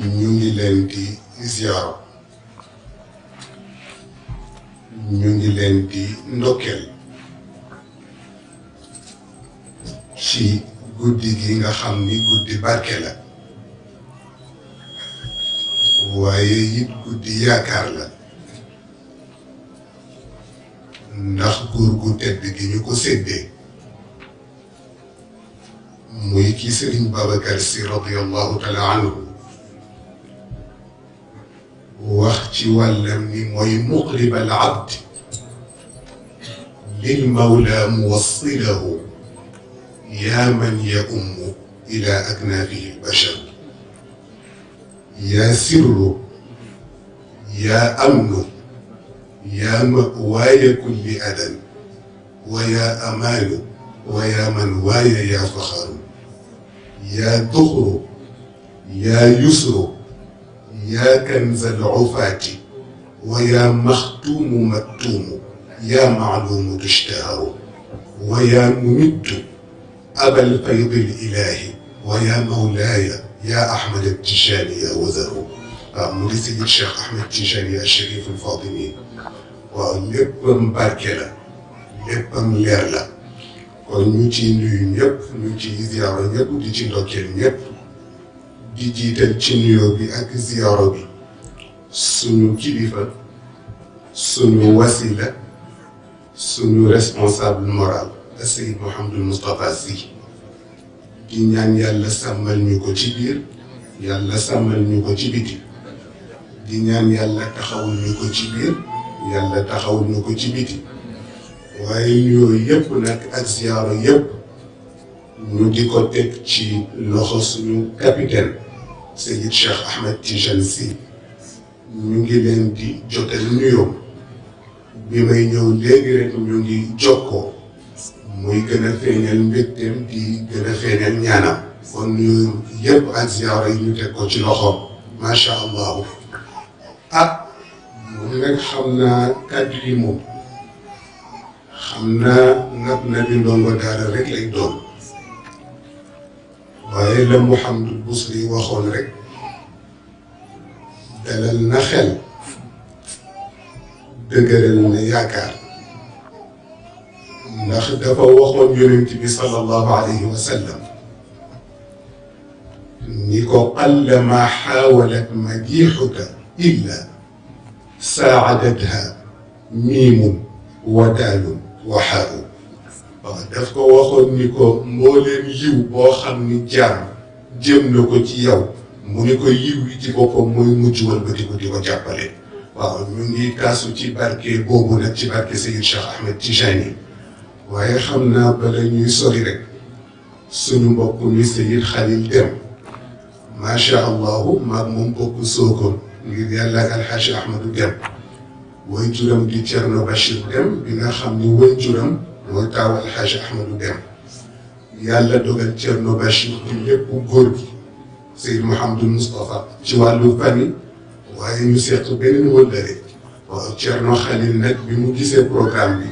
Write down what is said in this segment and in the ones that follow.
ñu ngi leen di ziyaara ñu ngi leen di ndokkeel. ci guddi gi nga xam ni guddi barke la. waaye it guddi yaakaar la. ndax góor gu tedd gi ñu ko séddee. muy ki sëriñ si radiallahu taala anhu. واختي ولمني موي مغلب العبد. للمولى موصله يا من يؤم إلى أكنافه البشر. يا سر يا أمن يا مأواي كل أذى ويا امال ويا منواي يا فخر. يا ذخر يا يسر يا كنز العفاة ويا مختوم مكتوم يا معلوم تشتهر ويا ممد أبا الفيض الإله ويا مولاي يا أحمد التشاني يا وزر مرسل الشيخ أحمد التشاني الشريف الفاطمي ولبم باركلا لبم ليرلا. كل نوتي نيو نيب نوتي زيارة نيب نوتي لوكيل نيب di jiital ci nuyoo bi ak ziyaara bi suñu kilifa suñu wasila suñu responsable moral Seyd Mouhamadul Moustapha Sy di ñaan yàlla sàmmal ñu ko ci biir yàlla sàmmal ñu ko ci biti di ñaan yàlla taxawul ñu ko ci biir yàlla taxawul ñu ko ci biti waaye nuyoo yëpp nag ak ziyaara yëpp ñu di ko teg ci loxo suñu capitaine Seyid Cheikh Ahmed Tidiane Sy ñu ngi leen di jotal nuyoo bi may ñëw léegi rek ñu ngi jokkoo muy gën a feeñal mbégteem di gën a feeñal ñaanam kon nuyoo yëpp ak ziyaara yi ñu teg ko ci loxoom macha allah ah moom nag xam naa kàddu yi moom xam naa ngab na bi ndongo daara rek lay doon waaye la Mouhamadul Busri waxoon rek dalal na xel dëgëral na yaakaar ndax dafa waxoon yonent bi sallallahu alayhi wa sallam ni ko qalla ma xaawalat madixuka illa saacadatha miimun wa daalun waxaaru waaw daf ko waxoon ni ko mbooleem yiw boo xam ni jaam jëm na ko ci yow mu ni ko yiw yi ci boppam mooy mujj wëlbati ko di ko jàppale. Waaw ñu kaasu ci barke boobu nag ci barke Seyid Cheikh Ahmed Tijani. Waaye xam naa bala ñuy sori rek suñu mbokk mi Seyid Khalil Dem macha allahu maag moom bokk sookoon ngir yàlla ak alxaaji Ahmadu Dem way juram di Cerno Bachir Dem bi nga xam ni way juram وتاو الحاج احمد دم يالا دوغال تيرنو باش ليپ غورغي سيد محمد المصطفى شي والو فاني واي ني سيخ بنين ولدي تيرنو خليل نك بيمو غيسه بروغرام بي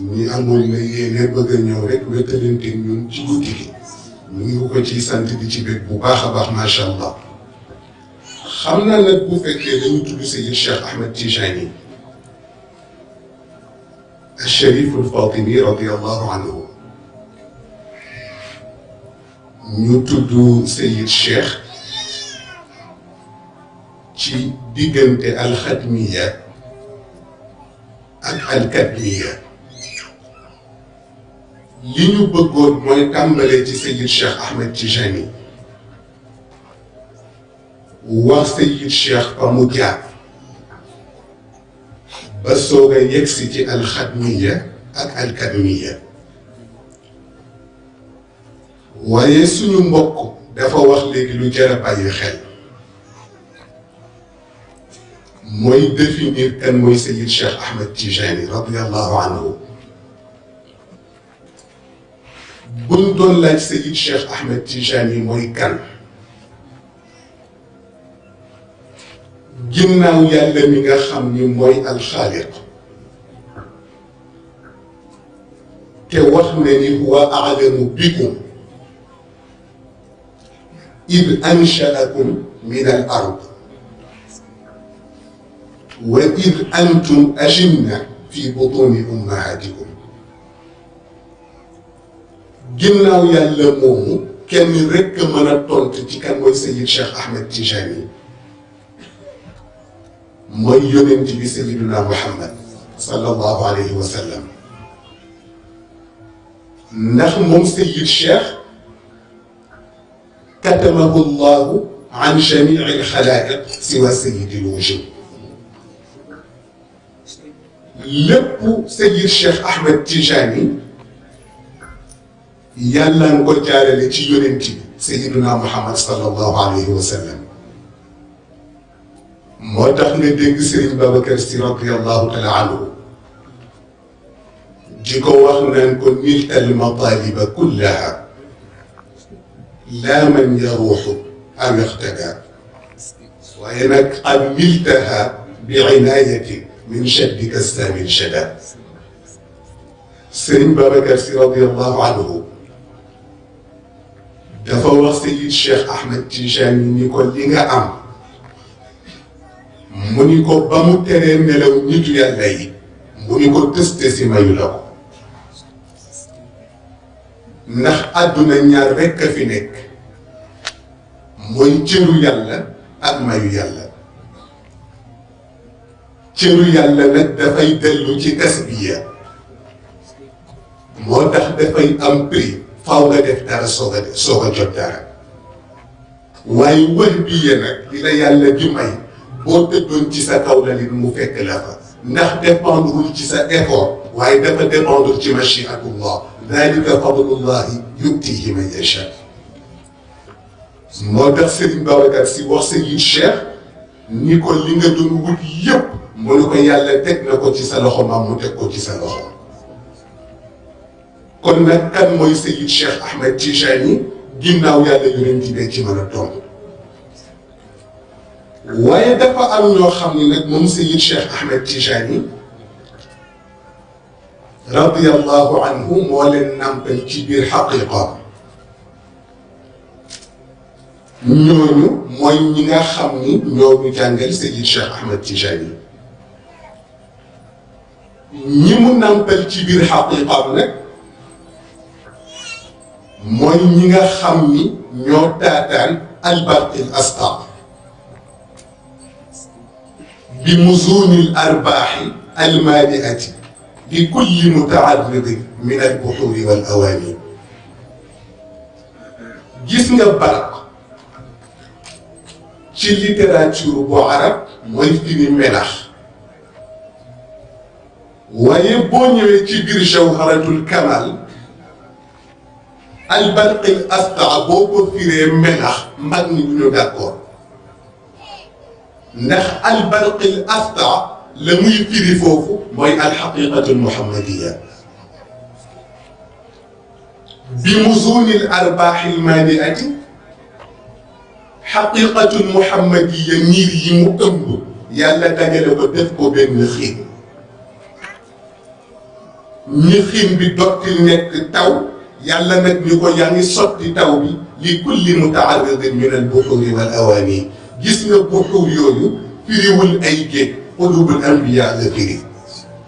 ني امول ما ييني بغا نيو ريك ويتالنتي نون شي غوتيكي ني كو تي سانت دي شي بيك بو باخا باخ ما شاء الله خمنا نك بو فكيه دا نيو تودي سيد الشيخ احمد تيجاني الشريف الفاطمي رضي الله عنه. نتدو سيد الشيخ تي ديغنت الختمية اك الكتمية لينو بغور موي تامبالي تي سيد الشيخ احمد تيجاني و سيد الشيخ باموكياب بس هو كان يكسي الخدمية أك الكدمية ويسو نمبوك دفا وخ لي لو جرا بأي خيل موي ديفينير كان موي سيد الشيخ أحمد تيجاني رضي الله عنه. بون دون سيد الشيخ أحمد تيجاني موي كان. جناو يالا ميغا خامني موي الخالق تي واخني هو اعلم بكم اذ انشاكم من الأرض واذ أنتم اجنه في بطون امهاتكم جناو يالا مومو كان رك مانا تونت تي كان موي سيد شيخ احمد تيجاني moy yonent bi sayyidina muhammad sallallahu alayhi wa sallam. Ndax mom كتمه الله عن جميع الخلائق سوى سيد الوجود لب سيد الشيخ احمد تجاني يلا نقول تعالى لتي سيدنا محمد صلى الله عليه وسلم موتاح ني ديغ سيرين بابكر صديق رضي الله تعالى عنه جيكو واخ نانكو ملء المطالب كلها لا من يروح ام يختفى وانك قد ملتها بعنايتي من السام الشدى شدا بابا كرسي رضي الله عنه دفا سيد الشيخ احمد تنجاني نيكو ليغا ام mu ko ba mu teree nelaw nitu yàlla yi mu ko tëste si mayu la ndax àdduna ñaar rekk a fi nekk mooy cëru yàlla ak mayu yàlla cëru yàlla nag dafay dellu ci tasbiya moo tax dafay am prix faaw nga def dara soog a def soog a jot dara waaye wër bi yee nag yàlla di may boo tëddoon ci sa kaw la nit mu fekk la fa ndax dépendrewul ci sa effort waaye dafa dépendre ci machiatullah dalika fadlullahi yutihi man yacha moo tax Serigne Babacar Sy wax Serigne Cheikh ni ko li nga doon wut yëpp mu ne ko yàlla teg na ko ci sa loxo maam mu teg ko ci sa loxo kon nag kan mooy Seyid Cheikh Ahmed Tijani ginnaaw yàlla yonent bi ci mën a doon waaye dafa am ñoo xam ne nag moom Seyid Cheikh Ahmed Tijani radiyallahu anhu moo leen nàmpal ci biir xaqiqa ñooñu mooy ñi nga xam ni ñoo ñu jàngal Seyid Cheikh Ahmed Tijani ñi mu nàmpal ci biir xaqiqa nag mooy ñi nga xam ni ñoo taataan albarqil astar بمزون الأرباح المالئة لكل متعرض من البحور والأواني. جسم البرق في الليتراتور بعرب ويفيني ملح ويبوني ويكبر شوهرة الكمال البرق الأسطع بوبو في ملح مغني من داكور نخ البرق الأفتع لم يبتدي فوق موي الحقيقة المحمدية. بمزون الأرباح المانئة حقيقة محمدية نير يمؤمن يالا تجل ودفق بين نخيم نخيم بدوت النك تاو يالا نك نيكو يعني صوت تاو بي لكل متعرض من البحور والأواني. Gis nga buxur yooyu firiwul ay géej xulubul anbiya la firi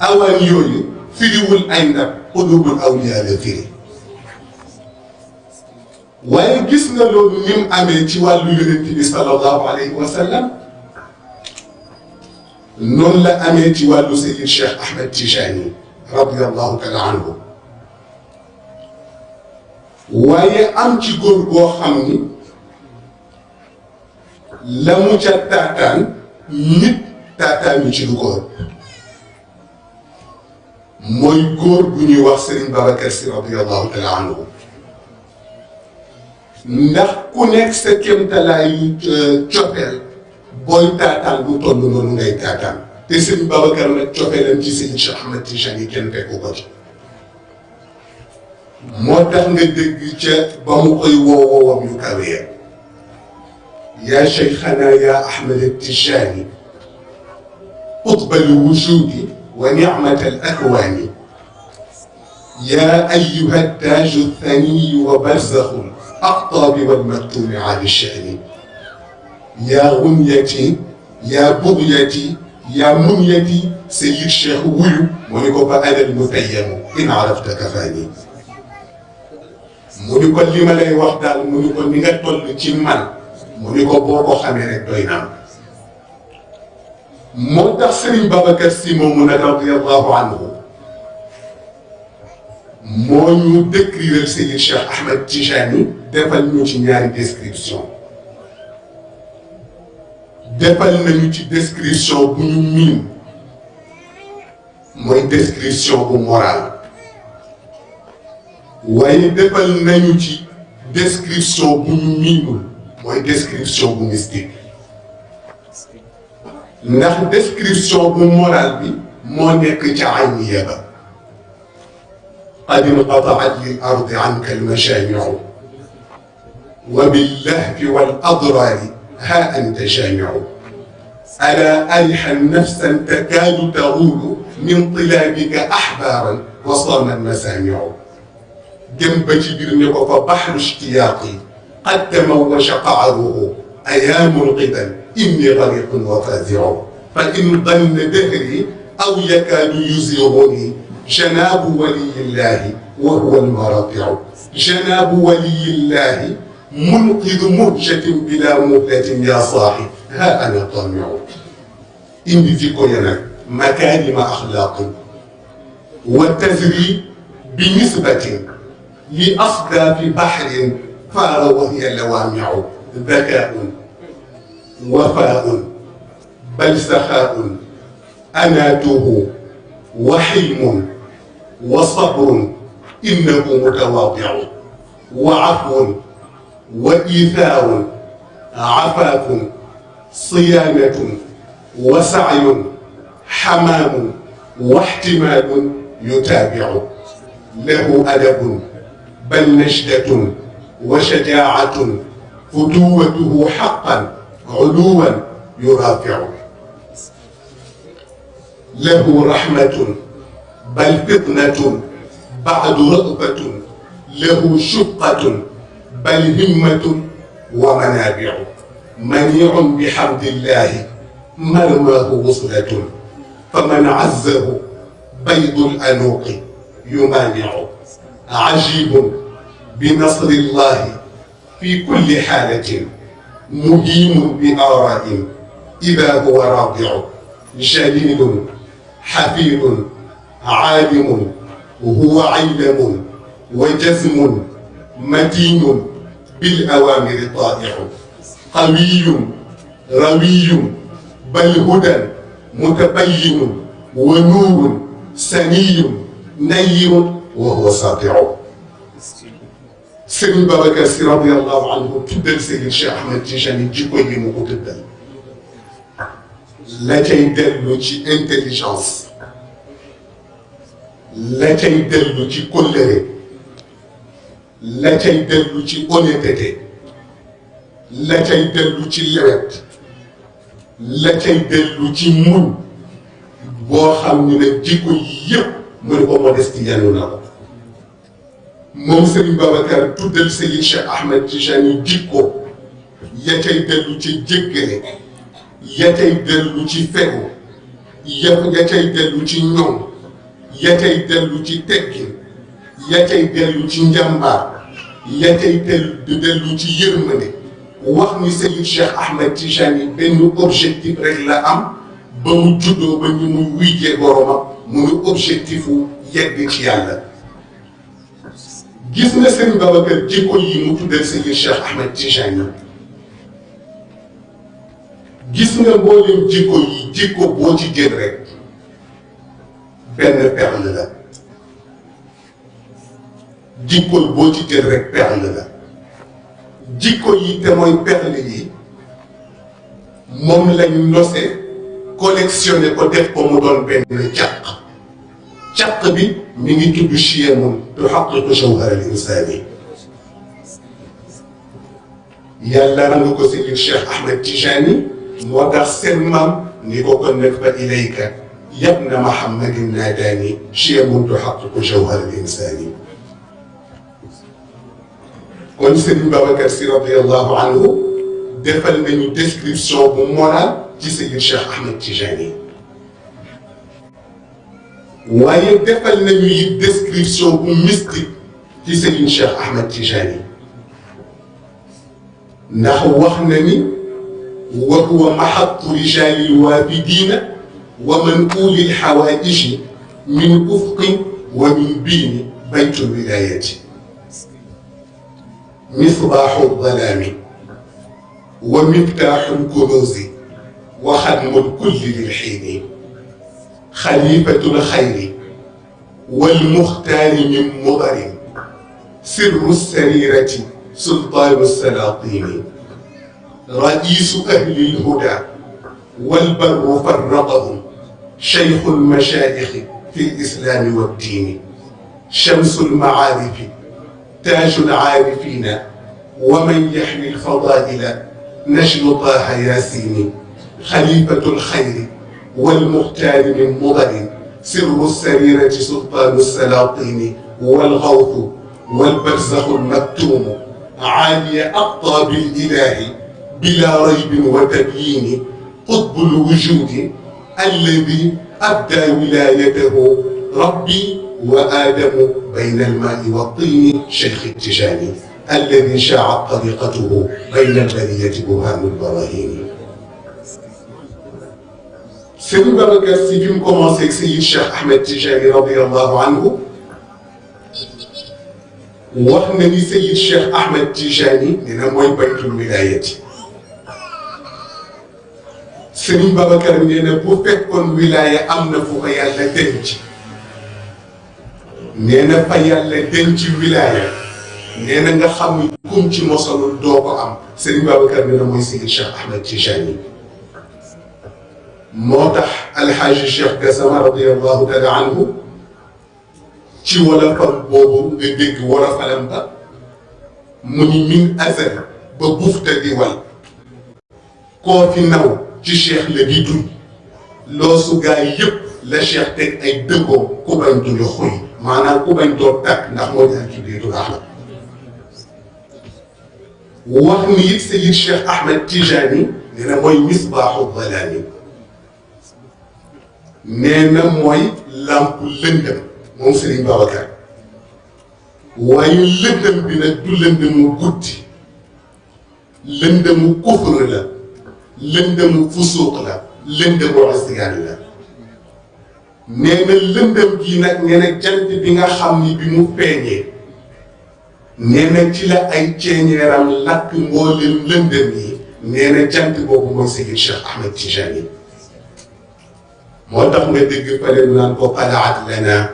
awaan yooyu firiwul ay ndab xulubul awliya la firi waaye gis nga loolu ni mu amee ci wàllu yonent bi sallallahu alayhi wa sallam noonu la amee ci wàllu Seyid Cheikh Ahmed Tijani radiyallahu taala anhu waaye am ci góor goo xam ni la mu ca taataan nit taataan ñu ci du ko mooy góor bu ñuy wax Serigne Babacar Sy radiyallahu taala anhu. Ndax ku nekk sa kéemtalaayu cofeel booy taataan bu toll noonu ngay taataan. Te Serigne Babacar nag cofeelam ci Serigne Cheikh Ahmed Tijani kenn fekku ko ci. Moo tax nga dégg ca ba mu koy woo woowam yu kawee. يا شيخنا يا أحمد التشاني قطب الوجود ونعمة الأكوان. يا أيها التاج الثني وبرزخ أقطاب والمكتوب عن الشأن. يا غنيتي يا بغيتي يا منيتي سيد الشيخ ويو مونيكو فأنا المتيم إن عرفت كفاني. مونيكو اللي ملاي وحدة مونيكو نغتل تيمان mu ni ko boo ko xamee rek doy naa moo tax Serigne Babacar Sy moomu nag radiallahu anhu moo ñu décrire Seydi Cheikh Ahmed Tijani defal ñu ci ñaari description. defal nañu ci description bu ñu miin. mooy description bu moral. waaye defal nañu ci description bu ñu miinul. Mooy description bu mystique ndax description bu moral bi moo nekk ca ayniya ba قد انقطعت للأرض عنك المشامع وباللهف والأضرار ها أنت جامع ألا أرحا نفسا تكاد تغول من طلابك أحبارا وصام المسامع جنب جبرنك فبحر اشتياقي قد تموج قعره أيام القدم إني غريق وفازع. فإن ظن دهري أو يكاد يزيغني جناب ولي الله وهو المرضع. جناب ولي الله منقذ مهجة بلا مهلة يا صاحي ها أنا طامع. إني فيكو ينك مكارم أخلاق. وتزري بنسبة لأصداف بحر فار وهي لوامع ذكاء. وفاء. بل سخاء. أناته. وحلم وصبر. إنه متواضع. وعفو. وإيثار. عفاف. صيانة. وسعي. حمام. واحتمال يتابع. له أدب. بل نجدة وشجاعة فتوته حقا علوا يرافع. له رحمة بل فطنة بعد رغبة له شقة بل همة ومنابع. منيع بحمد الله مرماه وصلة. فمن عزه بيض الأنوق يمانع. عجيب بنصر الله في كل حالة مديم بآراء إذا هو راضع جليل حفيظ عالم هو علم وجزم متين بالأوامر طائع قوي روي بل هدى متبين ونور سني نير وهو ساطع. سيدنا بابك رضي الله عنه تبدل سيدنا الشيخ أحمد تيجاني تجي كل يوم وتبدل لا تيدل لوجي انتليجنس لا تيدل لوجي كل لا تيدل لوجي اونيتيتي لا تيدل لوجي لعبت لا تيدل لوجي مون. بو خامني نك جيكو ييب مول بو مودستي يالو نako moom Serigne Babacar tuddal Serigne Cheikh Ahmed Tijani jikko ya cay dellu ci jéggale ya cay dellu ci fegu ya cay dellu ci ñoom ya cay dellu ci teggin ya cay dellu ci njàmbaar ya cay dellu ci yërmande. Wax ni Serigne Cheikh Ahmed Tijani benn objectif rek la am ba mu juddoo ba ñu mu wujjee boromam muy objectifu yegg ci yàlla. Gis nga Serigne Babacar jikko yi mu tuddal Serigne Cheikh Ahmed Tijani. Gis nga mboolem jikko yi jikko boo ci jël rek perle la. Jikko boo ci jël perle la. Jikko yi te mooy perle yi moom lañ nose collectionné ko def ko mu doon benn تقبي من يتد الشيم تحقق جوهر الإنسان. يلا نمكو سيد الشيخ أحمد تيجاني ودر سلمم نيكو نكبة إليك. يا ابن محمد ناداني شيم تحقق جوهر الإنسان. كون سيدي بابا كرسي رضي الله عنه دفل من ديسكريبسيون بمونا تي سيد الشيخ أحمد تيجاني. Waaye defal nañu it description bu mystique ci Seydi Cheikh Ahmed Tijani ndax wax na ni wa huwa maxattu rijaali lwaafidina wa manquuli lxawaaiji min ufqin wa min biini baytu lwilayati misbaaxu ldalaami wa miftaaxu lkunuuzi wa xadmu lkulli lilxiini xalifatu lxayri walmuxtaari min mudarin sirru sarirati sultaanu salaatini رئيس أهل الهدى والبر فرقهم شيخ المشايخ في الإسلام والدين. شمس المعارف تاج العارفين ومن يحمي الفضائل نجل طه ياسين. خليفة الخير والمختار من مضر سر السريرة سلطان السلاطين والغوث والبرزخ المكتوم عالي أقطاب الإله بلا ريب وتبيين قطب الوجود الذي أبدى ولايته ربي وآدم بين الماء والطين شيخ التجاني الذي شاعت طريقته بين البرية برهان البراهين. Serigne Babacar Sy bi mu commencé ak Seydi Cheikh Ahmed Tijani radiallahu anhu wax na ni Seydi Cheikh Ahmed Tijani dina mooy baytul wilayati Serigne Babacar nee na bu fekkoon wilaya am na fu ko yàlla denc nee na fa yàlla denc wilaya nee na nga xam ni kum ci mosalul doo ko am Serigne Babacar nee na mooy Seydi Cheikh Ahmed Tijani موتح الحاج الشيخ قسمه رضي الله تعالى عنه. تي ولا كان بوبو دي ديك ورا فلمبا من من اثر بغوف تدي وال كو في ناو تي شيخ لا دي دو لو سو غا ييب لا شيخ تك اي دكو كو بان دو خوي مانا كو بان دو تاك ناخ مو دي دي دو احمد واخني يك سيد الشيخ احمد تيجاني نينا موي مصباح الظلام nee na mooy làmp lëndëm moom Serigne Babacar. waaye lëndëm bi nag du lëndëmu guddi. lëndëmu kufr la. lëndëmu fusuuq la. lëndëmu asiyaan la. nee lëndëm gii nag nee jant bi nga xam ni bi mu feeñee. nee na ci la ay ceeñeeram lakk mboolem lëndëm yi. nee jant boobu mooy Seydi Cheikh Ahmed Tijani. موتاخ نغي ديغ فالي نان كو طلعت لنا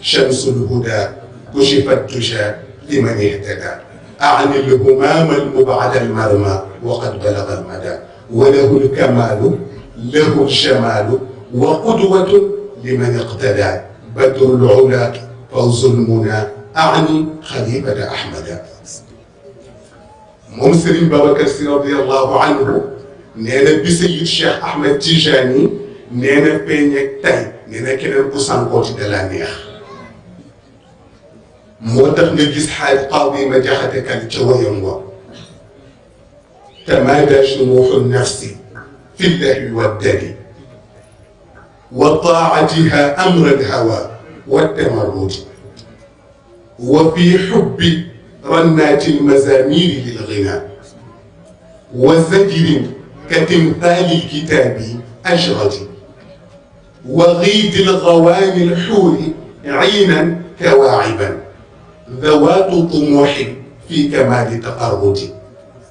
شمس الهدى كشفت تشا لمن اهتدى. أعني الهمام المبعد المرمى وقد بلغ المدى. وله الكمال له الشمال وقدوة لمن اقتدى. بدر العلا فوز المنى أعني خليفة أحمد. ممثل بابا كرسي رضي الله عنه نادى بسيد الشيخ أحمد تيجاني nee na feeñ ak tey nee na keneen ku sànkooti da la neex moo tax nga gis xaaj qaadi ma jaxate kan ca wayam wa fi llahwi waddali wa taatiha amra alhawa wattamarrudi wa fi xubbi rannaati almazamiri lilgina wa zajrin katimthali lkitaabi ajradi وغيد الغواني الحور عينا كواعبا. ذوات طموح في كمال تقرب.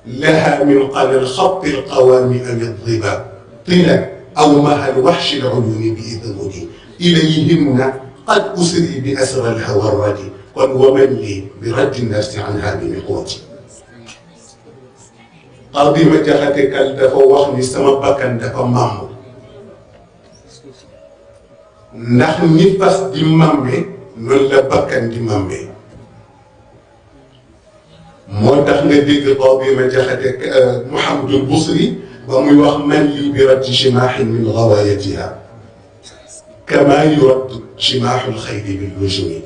لها من قل الخط القوام أو الظبا طلا أو مها الوحش العيون بإذنه. إليهن قد أسري بأسر الهوى الردي قل ومن لي برد النفس عنها بمقوتي قاضي ما جاءتك الدفا وخني سمبكا دفا مامو. Ndax ni fas di mambe noonu la bakkan di mambe moo tax nga dégg xaw bi ma jaxate Mouhamadul Busri ba muy wax man lii bi raddi jimaaxin min bil lujumi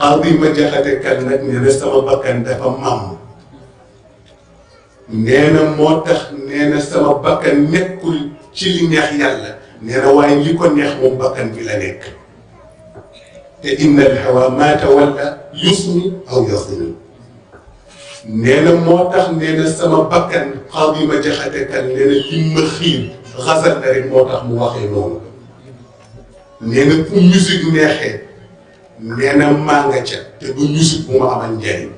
xaadi ma jaxate kan nag nee na sama bakkan dafa màmm nee na moo tax nee na sama bakkan nekkul ci li neex yàlla لرواي يكون نخم بكن في لنك إن الهوى ما تولى يصني أو يصني نين موتخ نين السما بكن قاضي ما جخدك نين المخيل غزل نين موتخ مواخي نون نين في ميزيك نيخي نين مانجا تبو ميزيك مو عمان جاي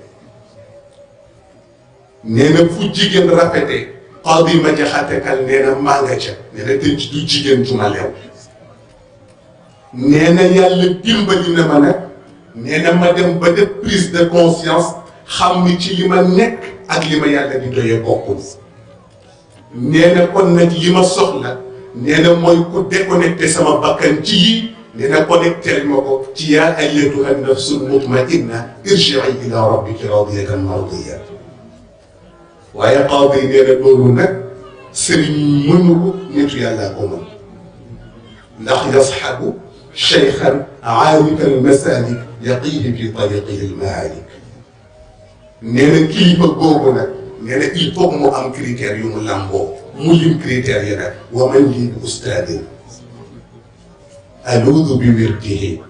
نين في جيجن رفتي قاضي ما جاخاتي قال نينا ما غاشا نينا تنجدو جيجين جمع ليو نينا يال لبين بدي نمانا نينا ما دم بدي بريس دي كونسيانس خاميتي لما نك. أك لما يال لدي دي بوكوز نينا كون نجي لما سخنا نينا ما يكو ديكونكتي سما باكن جي. نينا كونكتي لما كو تيا أيتها النفس المطمئنة ارجعي إلى ربك راضية مرضية. Waaye qaadi nee na loolu nag mënu ko nitu yàllaa ko mën ndax yasxabu cheykhan aarika almasalik yaqihi fi tariqihi almaalik nee na kilifa googu nag nee na il faut mu am critères yu mu lamboo mu lim critères yi nag wa man lii bi ustaadin bi wirdihi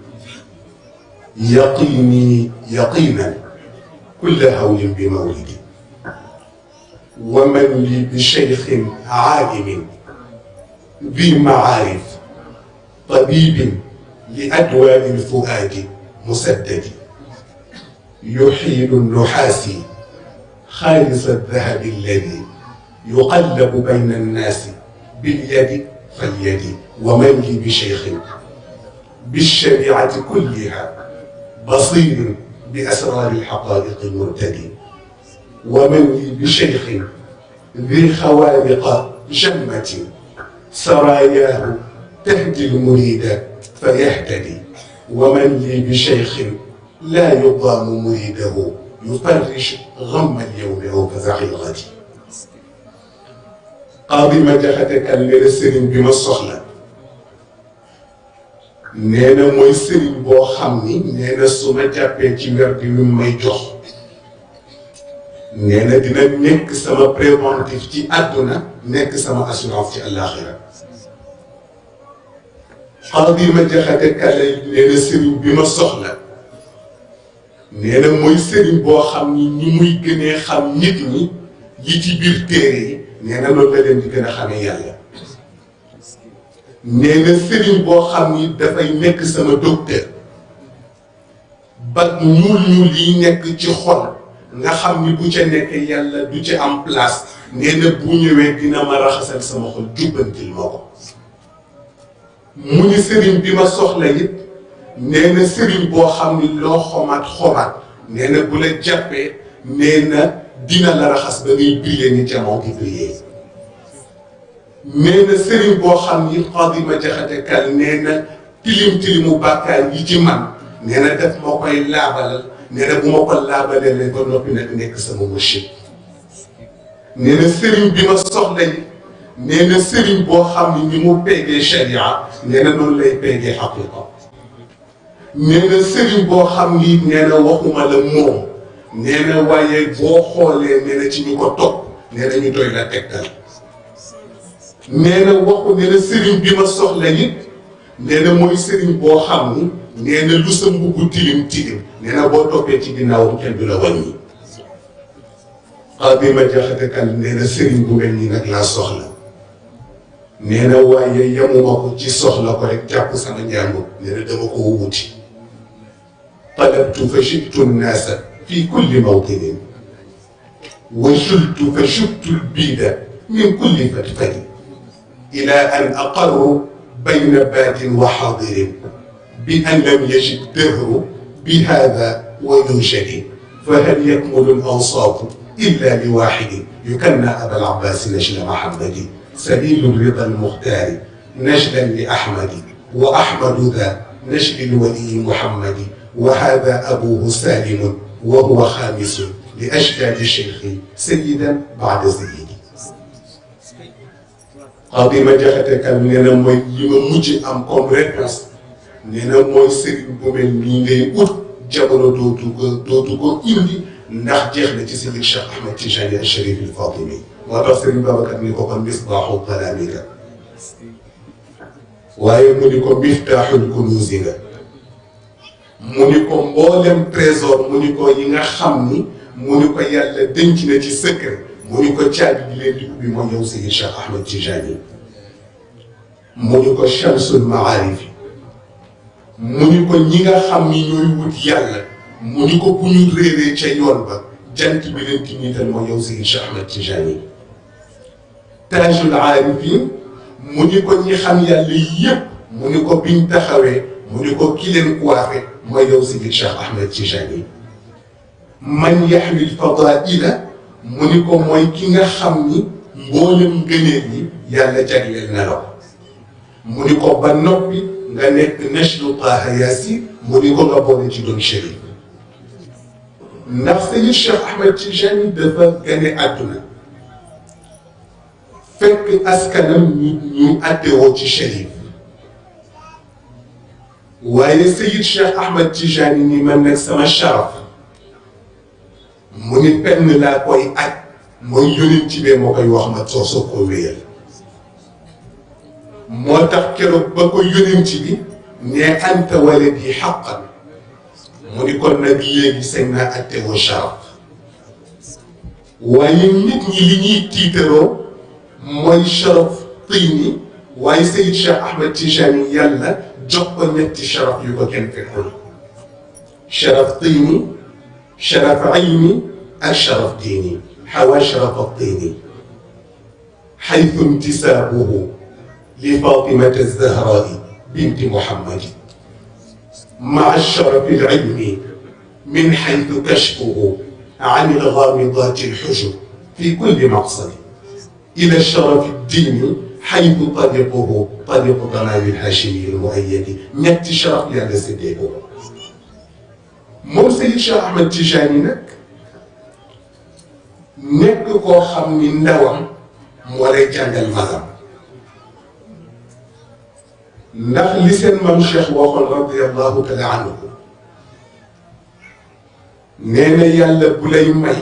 yaqini yaqinan kulla hawlin bi mawlidi bi cheykhin aalimin bi maarif tabibin li adwaai lfuaadi musaddadi يحيل النحاس خالص الذهب الذي يقلب بين الناس باليد فاليد. ومن لي بشيخ بالشريعة كلها بصير بأسرار الحقائق مرتدي ومن لي بشيخ ذي خوارق جمة. سراياه تهدي المريد فيهتدي ومن لي بشيخ لا يضام مريده يفرش غم اليوم أو الغد قاضي ما jaxate kan nee na sëriñ bi ma soxla nee na mooy sëriñ boo xam ni nee na sama assurance ci àllaaxira qaadi ma jaxate kan nee na sëriñ bi ma soxla nee na mooy sëriñ boo xam ni ni muy gënee xam nit ñi yi ci biir téere yi nee na loolu la leen di gën a xamee yàlla nee na sëriñ boo xam ni dafay nekk sama docteur ba ñuul ñuul yi nekk ci xol nga xam ni bu ca nekk yàlla du ci am place. nee na bu ñëwee dina ma raxasal sama xol jubbantil ma ko. mu ni sëriñ bi ma soxla it nee sëriñ boo xam ni loo xomaat xomaat. nee bu la jàppee nee na dina la raxas ba ngay briller ni jamono gi briller nee na sëriñ boo xam ni Xaadima Jaxate Kal nee na tilim tilimu bàkkaar yi ci man nee na ma koy laabalal. Nee na bu ma ko laabalee ba noppi nag nekk sama machine nee sëriñ bi ma boo xam ne ni mu peegee sharia nee na noonu lay peegee boo xam ni nee na waxuma la waaye boo xoolee nee na ci ñu ko topp nee na ñu doy la tegtal soxla it nee mooy sëriñ boo xam ni la wàññi Xaadima Jaxate Kal nee na sëriñ bu mel nii nag laa soxla nee na waaye yemuma ko ci soxla ko rek jàpp sama njàngu nee na dama ko wuti talabtu fa shibtu nnaasa fi kulli mawtinin wa jultu fa shubtu lbiida min kulli fatfadi ila an aqarru bi yajid dahru bi hada wa yunshadi فهل يكمل الأنصاف إلا لواحد؟ يكنى أبا العباس نجل محمد سبيل الرضا المختار نجلا لأحمد وأحمد ذا نجل الولي محمد. وهذا أبوه سالم وهو خامس لأجداد الشيخ سيدا بعد سيدي Xaadima Jaxate Kal nee na mooy li ma mujj am nee na mooy sëriñ mel nii ngay ut jamono dootu ko dootu ko indi ndax jeex na ci Seydi Cheikh Ahmed Tijani al Sharif al Fatimi moo tax Serigne Babacar ni ko kon misbaaxu kalaamika waaye mu ni ko miftaaxul kunuusi nga mu ni ko mboolem trésor mu ni ko yi nga xam ni mu ni ko yàlla denc na ci secret mu ni ko caabi bi leen di ubbi moo ñëw Seydi Cheikh Ahmed Tijani mu ni ko chamsul maarifi mu ni ko ñi nga xam ni ñooy wut yàlla mu ni ko bu ñu réeree ca yoon ba jant bi leen ti niital moo ñëw Seydi Cheikh Ahmed Tijani. Taajul aarifin mu ni ko ñi xam yàlla yépp mu ni ko biñ taxawee mu ni ko ki leen coiffé mooy yow Seydi Cheikh Ahmed Tijani. Man yaxmil fadaila mu ni ko mooy ki nga xam ni mboolem ngëneel yi yàlla jagleel na la mu ni ko ba nga nekk nashlu Taaha Yaasin mu ni ko nga boole ci doon chérif ndax Seydi Cheikh Ahmed Tijani dafa gane àdduna fekk askanam ñu ñu attewoo ci chérif waaye Seydi Cheikh Ahmed Tijani ni man nag sama sharaf mu ni penn laa koy aj mooy yónent bee moo koy wax ma soo soo ko wéyal موتاخ كيرو باكو يونيمتي بي ني أنت ولدي حقا. مودي كون نبي يي سينا أتي هو شرف. واي نيت ني لي ني تيترو موي شرف تيني واي سيد شيخ أحمد تيجاني يالا جوكو نيت شرف يو كين في كل شرف تيني شرف عيني الشرف ديني حوا شرف الطيني. حيث انتسابه لفاطمة الزهراء بنت محمد. مع الشرف العلمي من حيث كشفه عن الغامضات الحجر في كل مقصد إلى الشرف الديني حيث طلقه طريق طلال الهاشمي المؤيد من شرف لهذا السيد مو سيد شاه أحمد تيجاني نك؟ نك كو خامني ندوام موراي جانغال ndax li seen maam Cheikh waxoon radiyallahu taala anhu nee na yàlla bu lay may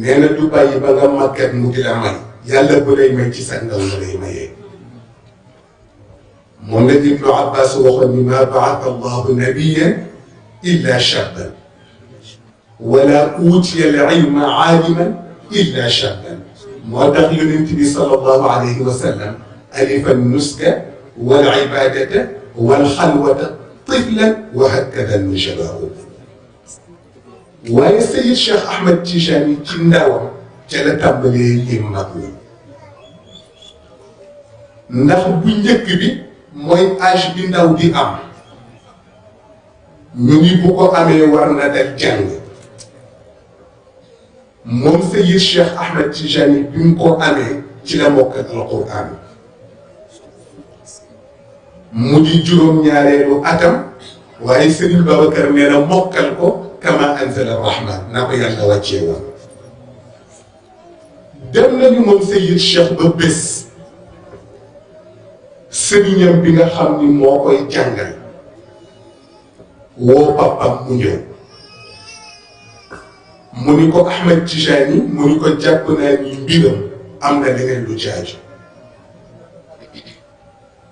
nee na du bàyyi ba nga màggat mu di la may yàlla bu lay may ci sa ndaw la lay mayee moom la Ibnu Abbas waxoon ni ma baata allahu nabiyan illa shaban wala utiya al ilma aaliman illa shaban moo tax yonent bi sallallahu alayhi wa sallam ألف النسك والعبادة والخلوة طفلا وهكذا المجبار ويسيد الشيخ أحمد تيجاني كناوة جلتا مليئي مقلي نخبو نكبي موين آش بناو دي أم. نوني بوكو أمي ورنا دل جنب مون سيد الشيخ أحمد تيجاني بمكو أمي جلا موكت القرآن. مودي جروم نيارلو اتام واي سيرن بابكر نينا موكال كو كما انزل الرحمن نابا يالا واتيو دم نيو مون سيد شيخ ببس سيرنيام بيغا خامني موكاي جانغال وو بابا مونيو مونيكو احمد تيجاني مونيكو جابنا ني امنا لينن لو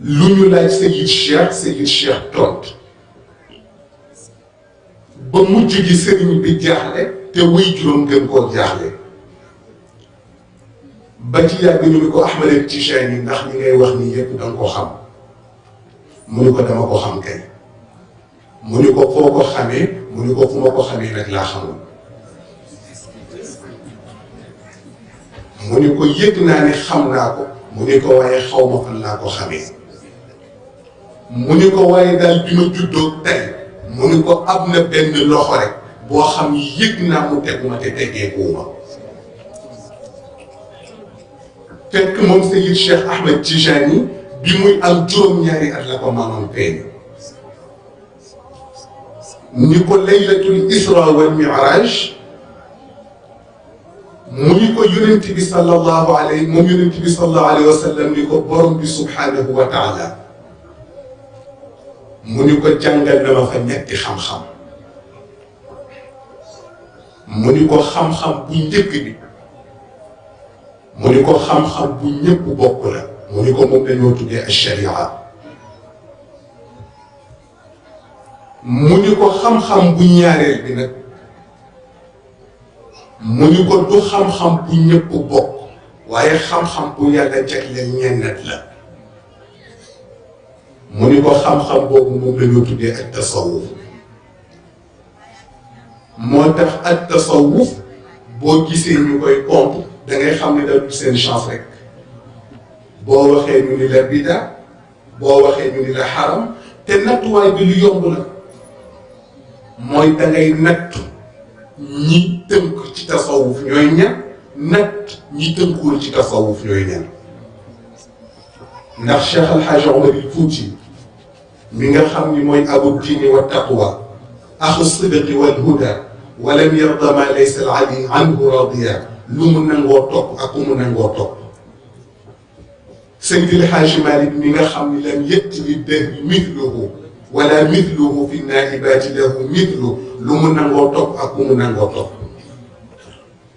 لونو لاج سي يشير سي يشير توت با موجي جي سيرني بي جاخلي تي وي جوم دم كو جاخلي با تي ياغ ني ميكو احمد التشاني ناخ ني غاي واخ ني ييب دان كو خام مونيو كو داما كو خام كاي مونيو كو فوكو خامي مونيو كو فوما كو خامي نك لا خام مونيو كو ييت ناني خام ناكو مونيو كو واي خاوما فلا كو خامي mu ni ko waaye daal bi ma juddoo tey mu ni ko am na benn loxo rek boo xam ni yëg naa mu tegu ma te teggeekuwuma fekk moom Seyid Cheikh Ahmed Tijani bi muy am juróom-ñaari at la ko maamam feeñ ni ko laylatul isra wal miraj mu ni ko yonent bi sallallahu alayhi moom yonent bi sallallahu alayhi wa sallam ni ko borom bi subhanahu wa taala mu ni ko jàngal na ma fa xam-xam. mu ni ko xam-xam bu njëkk bi. mu ni ko xam-xam bu ñëpp bokk la. mu ni ko moom dañoo tuddee ash-sharia. mu ni ko xam-xam bu ñaareel bi nag. mu ni ko bokk. waaye xam-xam bu yàlla jagleel ñennat la. موني كو خام خام بوبو موم لا نيو تودي التصوف موتاخ التصوف بو جيسي ني كوي كومب دا ngay خام ني دا دو سين شانس ريك بو واخي ني لا بيدا بو واخي ني لا حرام تي نات واي بي لو يومب لا موي دا ngay نات ني تمك تي تصوف نيو ني نات ني تمكول تي تصوف نيو ني ndax cheikh alhaji omar il foutine من خامني موي ابو الدين والتقوى اخ الصدق والهدى ولم يرضى ما ليس العدي عنه راضيا لومن نانغو توك اكو من نانغو توك الحاج مالك من خامني لم يات به مثله ولا مثله في النائبات له مثل لومن نانغو توك اكو من نانغو توك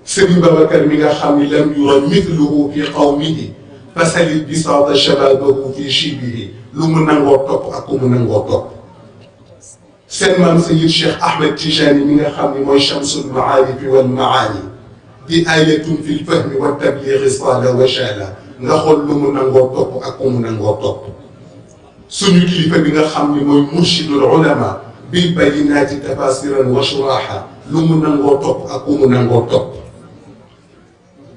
سيدي بابا كان ميغا لم يرى مثله في قومه فسل بساط شبابه في شبهه xool lu mu nangoo topp ak ku mu nangoo topp suñu kilifa bi nga xam ni mooy murshidul ulama bil bayinaati tafasiran wa shuraha lu mu nangoo topp ak ku mu nangoo topp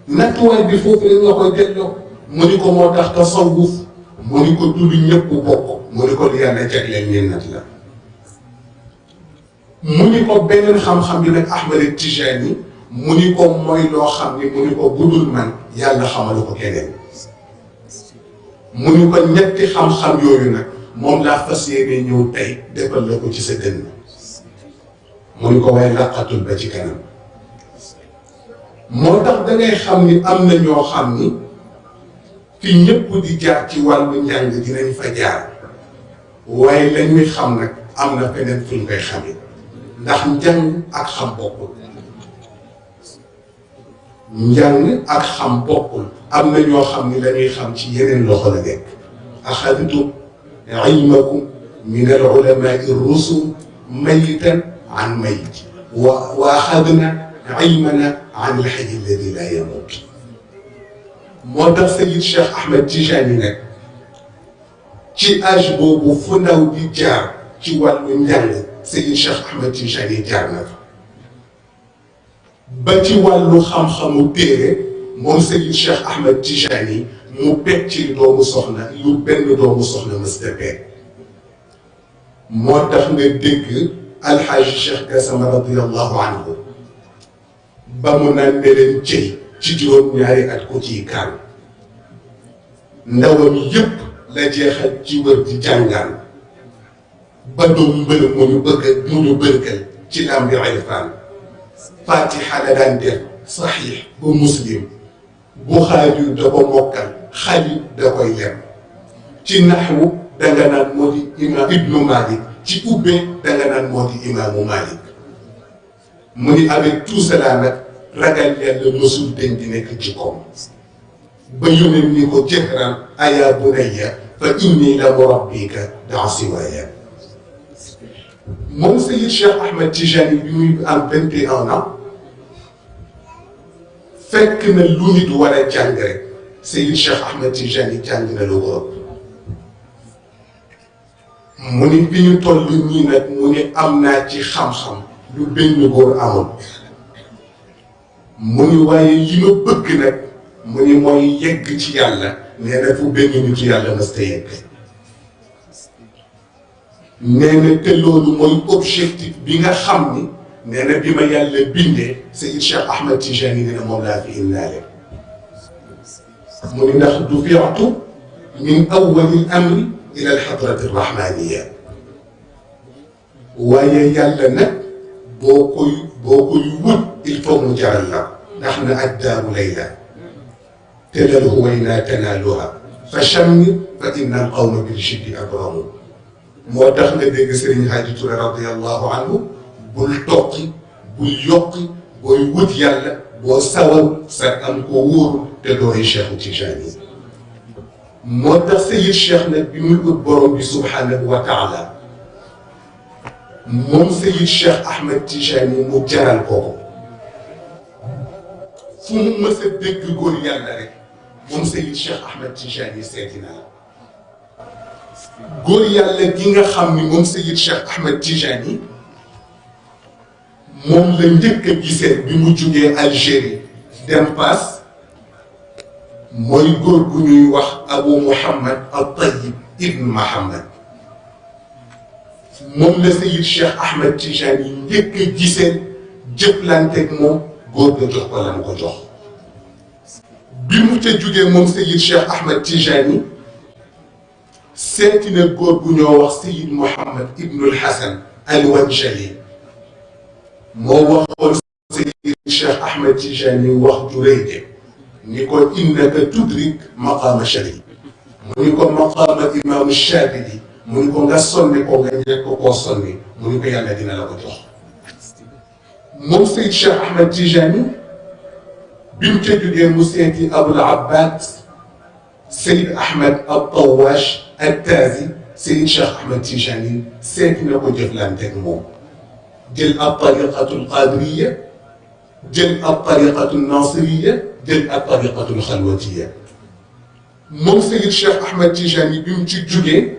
nattuwaay bi foofu lañ la koy delloo mu ni ko moo tax tasawuf mu ni ko du lu ñëpp bokk mu ni ko lu yàlla jagleel ñeen nat la mu ni ko beneen xam-xam bi nag Ahmed Tijani mu ni ko mooy loo xam ni mu ko budul man yàlla xamalu ko keneen mu ko ñetti xam-xam yooyu nag moom laa fas yéene ñëw tey defal la ko ci sa dënn mu ni ko waaye laqatul ba ci kanam moo tax dangay xam ni am na ñoo xam ni fi ñëpp di jaar ci wàllu njàng dinañ fa jaar waaye la ñuy xam nag am na feneen fu ñu koy xamee ndax njàng ak xam bokkul njàng ak xam bokkul am na ñoo xam ni la ñuy xam ci yeneen loxo la nekk axadtum ilmakum min al ulamai rusul mayitan an mayit wa wa axadna ilmana an al hayy alladi la yamut موتاخ سيد الشيخ أحمد تيجاني نك. تي اج بوبو فنداو دي جار تي والو نجان سيد الشيخ أحمد تيجاني جار نك. با تي والو خام خامو تير مول سيد الشيخ أحمد تيجاني مو بيت تي دومو سخنا يو بن دومو سخنا مستبي موتاخ نغي ديك الحاج الشيخ قاسم رضي الله عنه. بامو نان دي لين تي ci juróom-ñaari at ko ciy kaan ndawam yépp la jeexal ci wër di jàngaan ba doom mbër mu ñu bëgg mu ñu bërgal ci lambi irfaan fatiha la daan def saxiix ba muslim buxaari da ko mokkal xali da koy lem ci naxwu danga naan moo di imaam ibnu malik ci ubbee danga naan moo di imaamu malik mu ni avec tout cela nag ragal yàlla mësul dañ di nekk ci koom ba yónnee ni ko jëhran aya bunayya fa inni la murabbika daa siwaaya moom Seyid Cheikh Ahmed Tijani bi muy am vingt et un ans fekk na lu nit war a jàng rek Seyid Cheikh Ahmed Tijani jàng na lu ko mu ni bi ñu toll nag mu ni am naa ci xam-xam lu benn góor amul mu ni waaye li ma bëgg nag mu ni mooy yegg ci yàlla nee na fu benn nitu yàlla mës ta yegg nee na te loolu mooy objectif bi nga xam ni nee na bi ma yàlla bindee Seyid Cheikh Ahmed Tijani nee na laa fi indaale mu ni ndax du fiatu min awwali amri ila alxadrati rahmaniya waaye yàlla nag boo koy بوكل ود الكون جعلنا. نحن الدار ليلى تلد هوينا تنالها. فشم فإن القوم بالشد أبرموا. موتخنا ديك سيرين حاج رضي الله عنه بول توكي بول يوكي بول ود يالا بول ساول سكان شيخ تيجاني موتخ سيد الشيخ بيمول ود بروم سبحانه وتعالى. Moom Seyid Cheikh Ahmed Tijani mu jaral ko fu mu mës a dégg góor yàlla rek moom Seyid Cheikh Ahmed Tijani seeti góor yàlla gi nga xam ni moom Seyid Cheikh Ahmed Tijani moom la njëkk a gisee bi mu jugee Algérie dem Pass mooy góor gu ñuy wax Abu Muhammad al Tayyib ibn Muhammad moom la Seyid Cheikh Ahmed Tijani njëkk a gisee jëflanteeg moom góor ga jox ko la mu ko jox bi mu ca jugee moom Seyid Cheikh Ahmed Tijani seeti góor gu ñoo wax Seyid Mouhamed Ibnul Hasan al-Wanjali moo waxoon Seyid Cheikh Ahmed Tijani wax ju rëy de ni ko innaka tudrik maqaama shari ni ko maqaama imaamu Shaadili mu ko nga sonni ko nga ñekk koo sonni mu ni ko yàlla dina la ko jox moom Seyid Cheikh Ahmed Tijani bi mu ca jógee mu seeti Abul Abbas Seyid Ahmed al Tawash Attaazi Seyid Cheikh Ahmed Tijani seeti na ko jëflanteeg moom jël ab tariqatul qadiriya jël ab tariqatul nasiriya jël ab tariqatul xalwatiya moom Seyid Cheikh Ahmed Tijani bi mu ci jugee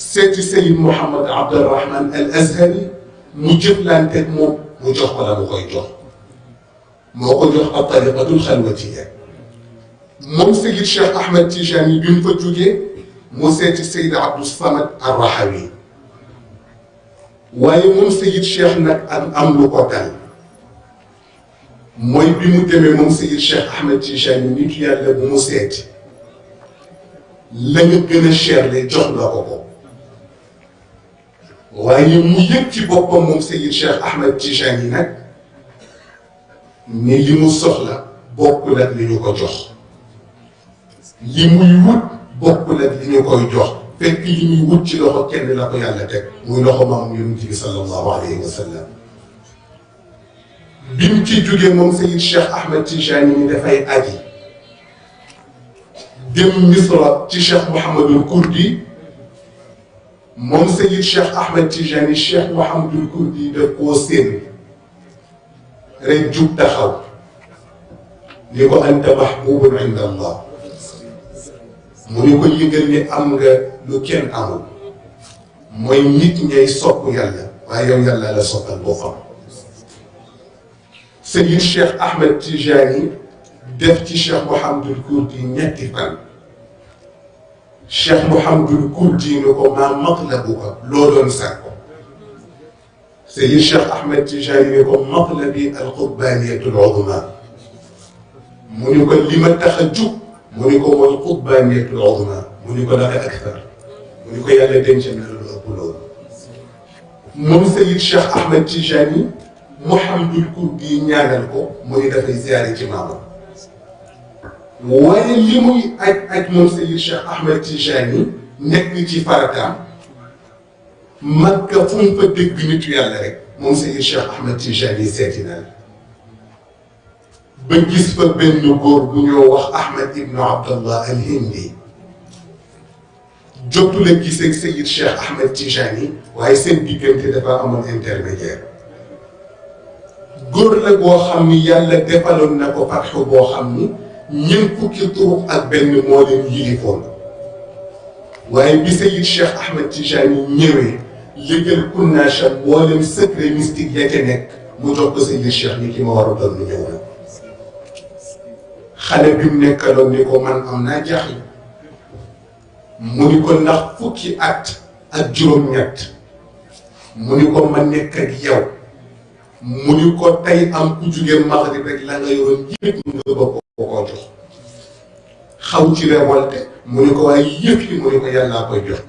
سيدي سيد محمد عبد الرحمن الأزهري نجيب لأن تكمو نجح ولا مغيجو مغيجو الطريقة الخلوتية. مو سيد الشيخ أحمد تيجاني بن فجوجي مو سيد السيد عبد الصمد الرحوي وأي مو سيد الشيخ نك ان املو قتل موي بي مو تيمي مو سيد الشيخ أحمد تيجاني نيت يالا مو سيد. لا نيو شير لي جوخ لا كوكو waaye mu yëg ci boppam moom Seyid Cheikh Ahmed Tijani nag ni li mu soxla bokkul ak li ñu ko jox li muy wut bokkul ak li ñu koy jox fekk li muy wut ci loxo kenn la ko yàlla teg muy loxo maam yonent bi sallallahu alayhi wa sallam bi mu ci jógee moom Seyid Cheikh Ahmed Tijani ni dafay aji dem Misra ci Cheikh Mouhamadul Kurdi moom Seyid Cheikh Ahmed Tijani Cheikh Mouhamadul Kurdi daf koo séen rek jub taxaw ni ko anta mahbubun inda allah mu ni ko yëgal ni am nga lu kenn amul mooy nit ngay sopp yàlla waaye yow yàlla la soppal boppam Seyid Cheikh Ahmed Tijani def ci Cheikh Mouhamadul Kurdi ñetti fan شيخ محمد الكردي نكو ما مقلبك لودون ساكو سيد الشيخ احمد تجاري نكو مقلبي القطبانيه العظمى منكو لما تخجب منكو والقطبانيه العظمى منكو لك أكثر منكو يالا دنجا من البلود مم سيد الشيخ احمد تجاري محمد الكردي نيانا لكو مني دفع زياري تماما waaye li muy aj aj moom Seyid Cheikh Ahmed Tijani nekk ci farataam Makka fu mu fa dégg nitu yàlla rek moom Seyid Cheikh Ahmed Tijani seeti na la ba gis fa benn góor bu ñoo wax Ahmed Ibnu Abdallah al Hindi jotu la gisee Seyid Cheikh Ahmed Tijani waaye seen diggante dafa amoon intermédiaire góor la boo xam ni yàlla defaloon na ko fatxu boo xam ni ñeent fukki turuq ak benn moo leen yilifoon waaye bi Seyid Cheikh Ahmed Tijani ñëwee légal kunnaasha moo leen secret mystique ya ca nekk mu jox ko Seyid Cheikh ni ki ma war a doon lu ñëw na xale bi mu nekkaloon ni ko man am naa jaaxle mu ni ko ndax fukki at ak juróom-ñett mu ni ko ma nekk ak yow mu ni ko tey am ku jugee Maghrib rek la nga yoroon yëpp nga bëgg ko koo jox xaw ci révolte mu ni ko waaye yëpp mu ni ko yàllaa koy jox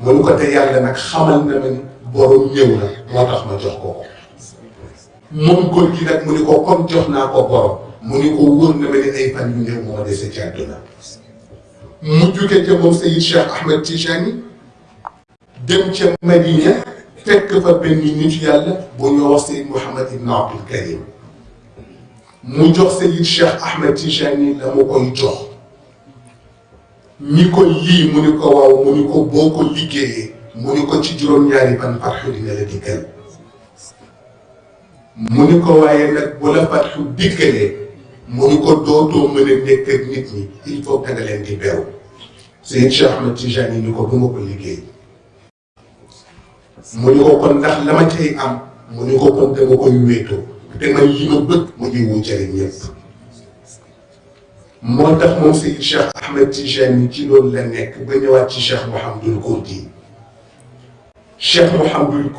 mu ni ko te yàlla nag xamal na ma ni borom ñëw na moo tax ma jox ko ko moom góor gi nag mu ni ko comme jox naa ko borom mu ni ko wóor na ma ni ay fan yu néew moo dese ci àdduna mu jóge ca moom Sayid Cheikh Ahmed Tijani dem ca Madina fekk fa benn nit yàlla bu ñoo wax Sayid Mouhamad Ibn Abdul Karim mu jox Sayid Cheikh Ahmed Tijani la mu koy jox ni ko lii mu ni ko waaw mu ni ko boo ko liggéeyee mu ni ko ci juróom-ñaari fan farxu dina la dikkal mu ni ko waaye nag bu la farxu dikkalee mu ni ko dootoo mën a nekk ak nit ñi il faut que nga leen di beru Seydi Cheikh Ahmed Tijani ni ko du ma ko liggéey mu ni ko kon ndax la ma cay am mu ni ko kon dama koy wéetoo. Te man li ma bëgg mu ngi wu jëriñ ñëpp moo tax moom Seydi Cheikh Ahmed Tijani ci loolu la nekk ba ñëwaat ci Cheikh Mouhamadul Kourdi Cheikh Mouhamadul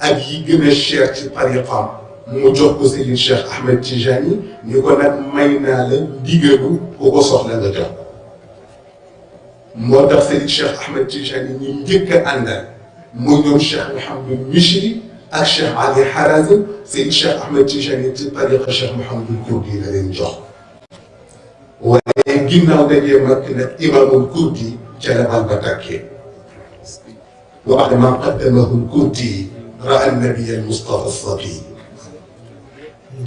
ak yi gën a cher ci tariqam mu jox ko Seydi Cheikh Ahmed Tijani ni ko nag may naa la ndigalu ku ko soxla nga jox Mishri ak Cheikh Ali Harazim Seydi Cheikh Ahmed Tijani ci tariqa Cheikh Mouhamadul Kourdi la leen jox waaye ginnaaw dajee mag nag imaamul Kourdi ca la bal ba tàkkee wa ba'da ma qaddamahu al-Kourdi ra'a an-nabiyya al-Mustafa as-Safi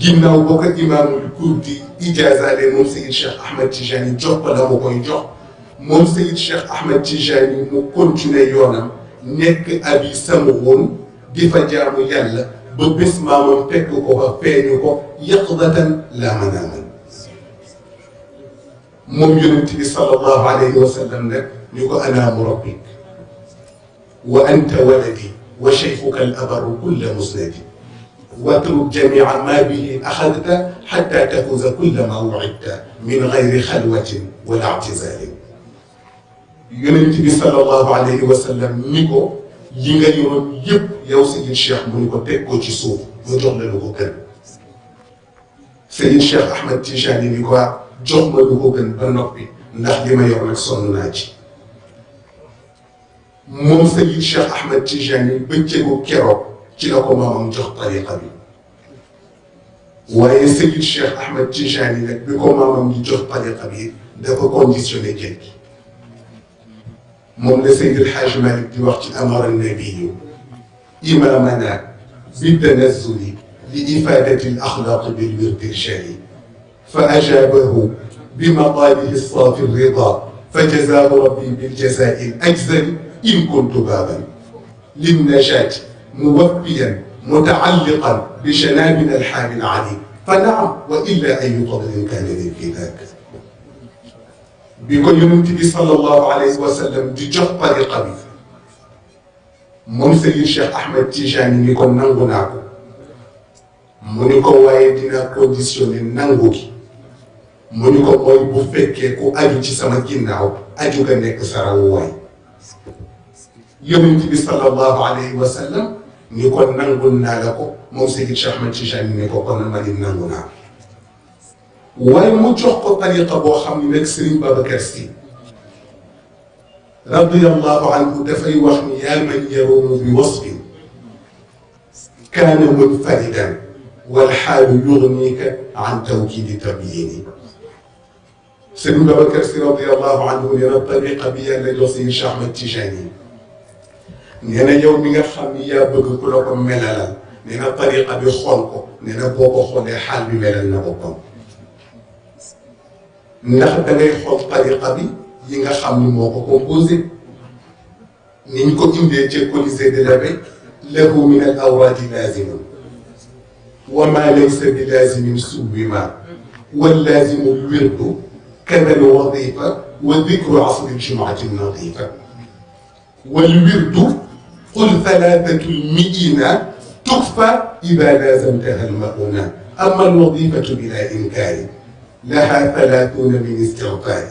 ginnaaw boo ko imaamul Kourdi ijaazaale moom Seydi Cheikh Ahmed Tijani jox ko la mu koy jox moom Seydi Cheikh Ahmed Tijani mu continuer yoonam nekk abi samuun di fa jaamu yàlla ba bés maamam fekk ko fa feeñu ko yaqdatan laa manaaman moom yonent bi sallallahu alayhi wa sallam nag ñu ko anaamu rabbik wa anta waladi wa shaykhuka al abaru kulla musnadi watruk jamiica maa bihi axadta xatta tafuuza kulla maa wucidta min gayri xalwatin wala ictizaalin يونتي صلى الله عليه وسلم نيكو ليغا يورون ييب ياو سيدي الشيخ مو نيكو تيكو سي سوف مو جوخ نالو كو كن سيدي الشيخ احمد تيجاني نيكو جوخ ما دوكو كن با نوبي ناخ ديما يور نك سونناجي موم سيدي الشيخ احمد تيجاني بنتيكو كيرو تي لاكو مامام جوخ طريقه بي waye seydou cheikh ahmed tijani nak biko mamam ni jox pale xabi dafa conditionné jeng wax ci amara nabiyu imamana bitanazuli li ifadati al axlaq bil wirdi irshadi fa ajabahu بمطالب الصافي الرضا. فجزاه ربي بالجزاء الأجزل إن كنت بابا. للنجاة موفيا متعلقا بشنابنا الحامي العلي فنعم وإلا أي فضل كان لي في ذاك بيقول لمنتبي صلى الله عليه وسلم جبا القبيل منثل الشيخ أحمد تيجاني يكون ننغو ناكو. منيكو وايدنا كونديسيوني ننغوك منيكو موي بوفكيكو أجو جسما كيناو أجو كنك سراوواي يمنتبي صلى الله عليه وسلم يكون ننغو ناكو منثل الشيخ أحمد تيجاني يكون ننغو ناكو. Waaye mu jox ko tariqa boo xam ne nag Serigne Babacar Sy radiyallahu anhu dafay wax ni yaa man yarumu bi wasfin kaana munfaridan wal xaalu yugnika an tawkidi tabyini Serigne Babacar Sy radiyallahu anhu nee na tariqa bi yàlla jox Seydi Cheikh Ahmed Tijani nee na yow mi nga xam ni yaa bëgg ku la ko ndax da ngay xool tariqa bi yi nga xam ni moo ko composé ni ñu ko indee ci Colisée de l'Abbé lahu min al awraadi laazimun wa ma laysa bi laazimin suwima wal laazimu lwirdu kada al wadifa wa dikru asri ljumuati nadifa wal wirdu qul thalathatu lmiina tukfa ida laazamtaha almauna لها ثلاثون من استغفار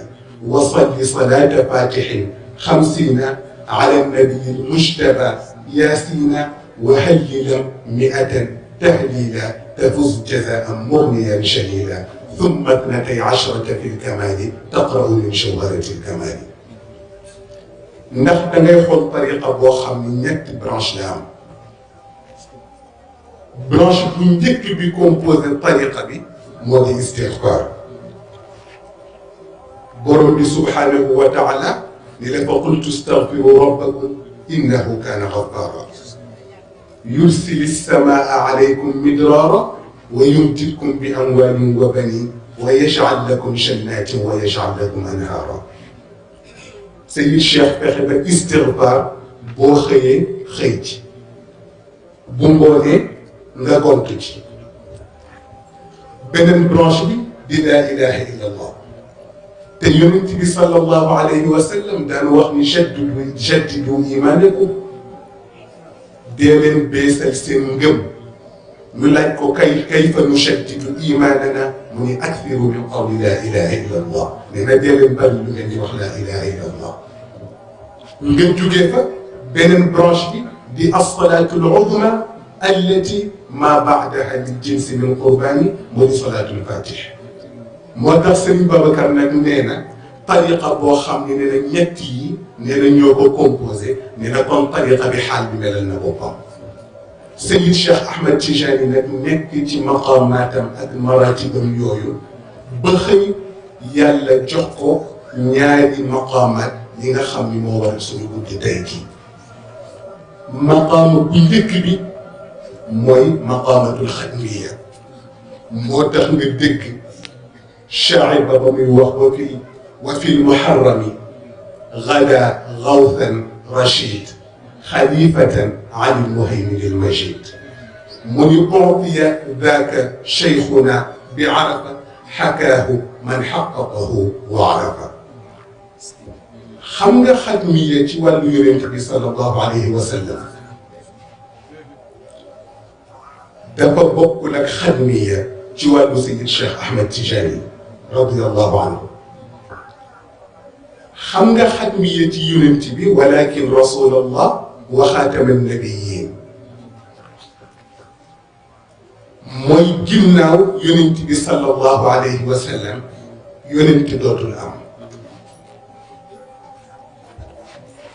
وصل صلاة فاتح خمسين على النبي المجتبى ياسين وهللا مئة تهليلا تفز جزاء مغنيا شليلا ثم اثنتي عشرة في الكمال تقرأ من شوهرة الكمال. xam ni ñetti branche la am branche bu njëkk bi composé tariqa bi moo di istixfaar برب سبحانه وتعالى نلقى فقلت استغفر ربكم إنه كان غفارا. يرسل السماء عليكم مدرارا ويمتلكم بأموال وبنين ويجعل لكم شنات ويجعل لكم أنهارا. سيد الشيخ بخبا استغفار بوخي خيج. بومبوني نغاكم كتشي بنن بلا إله إلا الله. يونيو تبي صلى الله عليه وسلم دان وقت نشدد ونجدد إيمانكم. دين بيس السنجم ملايكو كيف كيف نشدد إيماننا؟ من أكثر من قول لا إله إلا الله. لأن دين بل من لا إله إلا الله. نجم تجيفا بين برانشي دي. الصلاة العظمى التي ما بعدها من جنس من قرباني. مو صلاة الفاتح motax serigne babacar nak neena tariqa bo xamni neena ñet yi neena ñoko composer neena kon tariqa bi hal bi melal na bopam سيد الشيخ احمد تيجاني نك نك تي مقاماتم اد مراتبم يويو بخي يالا جوخو نياري مقامات ليغا خامي مو وار سوني بوت تايكي مقام بيديك موي مقامات الخدميه موتاخ نغا ديك شعب بن وهوكي وفي المحرم غدا غوثا رشيد خليفة عن المهيمن المجيد. من أعطي ذاك شيخنا بعرفة حكاه من حققه وعرفه خمد خدمية والنور النبي صلى الله عليه وسلم. دفع بقلك خدمية جوال سيد الشيخ أحمد تجاني. رضي الله عنه. خمغا حتمية يونتبي ولكن رسول الله وخاتم النبيين. موي جيناو يونتبي صلى الله عليه وسلم يونتبي دوت الام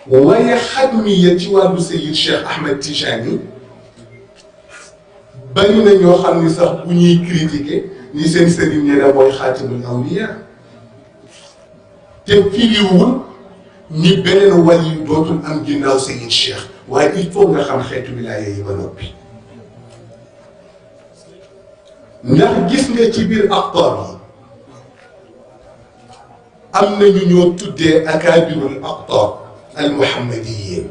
وهي خدمية والو سيد الشيخ أحمد تيجاني. بني نيو خامني صاح بني كريتيكي. Ni seen sëriñ nee na mooy xaatimul awliya te firiwul ni beneen wàll yu dootul am ginnaaw sayid Cheikh waaye il faut nga xam xeetu wilaaya yi ba noppi ndax gis nga ci biir aqtaar yi am na ñu ñoo tuddee akaabirul aqtaar al muhammadiyin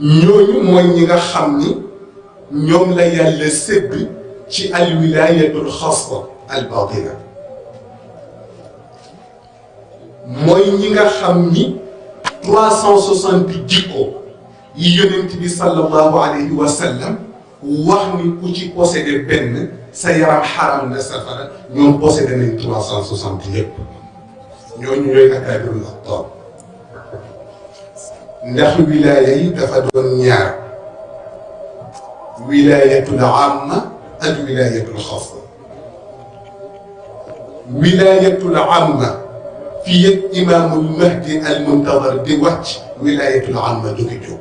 ñooñu mooy ñi nga xam ni ñoom la yàlla sédd ci al wilayatul xaasa al batina mooy ñi nga xam ni trois cent soixante jikko yi yonent bi sallallahu alayhi wa sallam wax ni ku ci possédé benn sa yaram xaram na safara ñoom possédé nañ trois cent soixante yépp ñooñu ñooy akaabirul aqtaab ndax wilaaya yi dafa doon ñaar ولاية العامة الولاية الخاصة. ولاية العامة في يد إمام المهدي المنتظر دوات ولاية العامة دو دوكيجو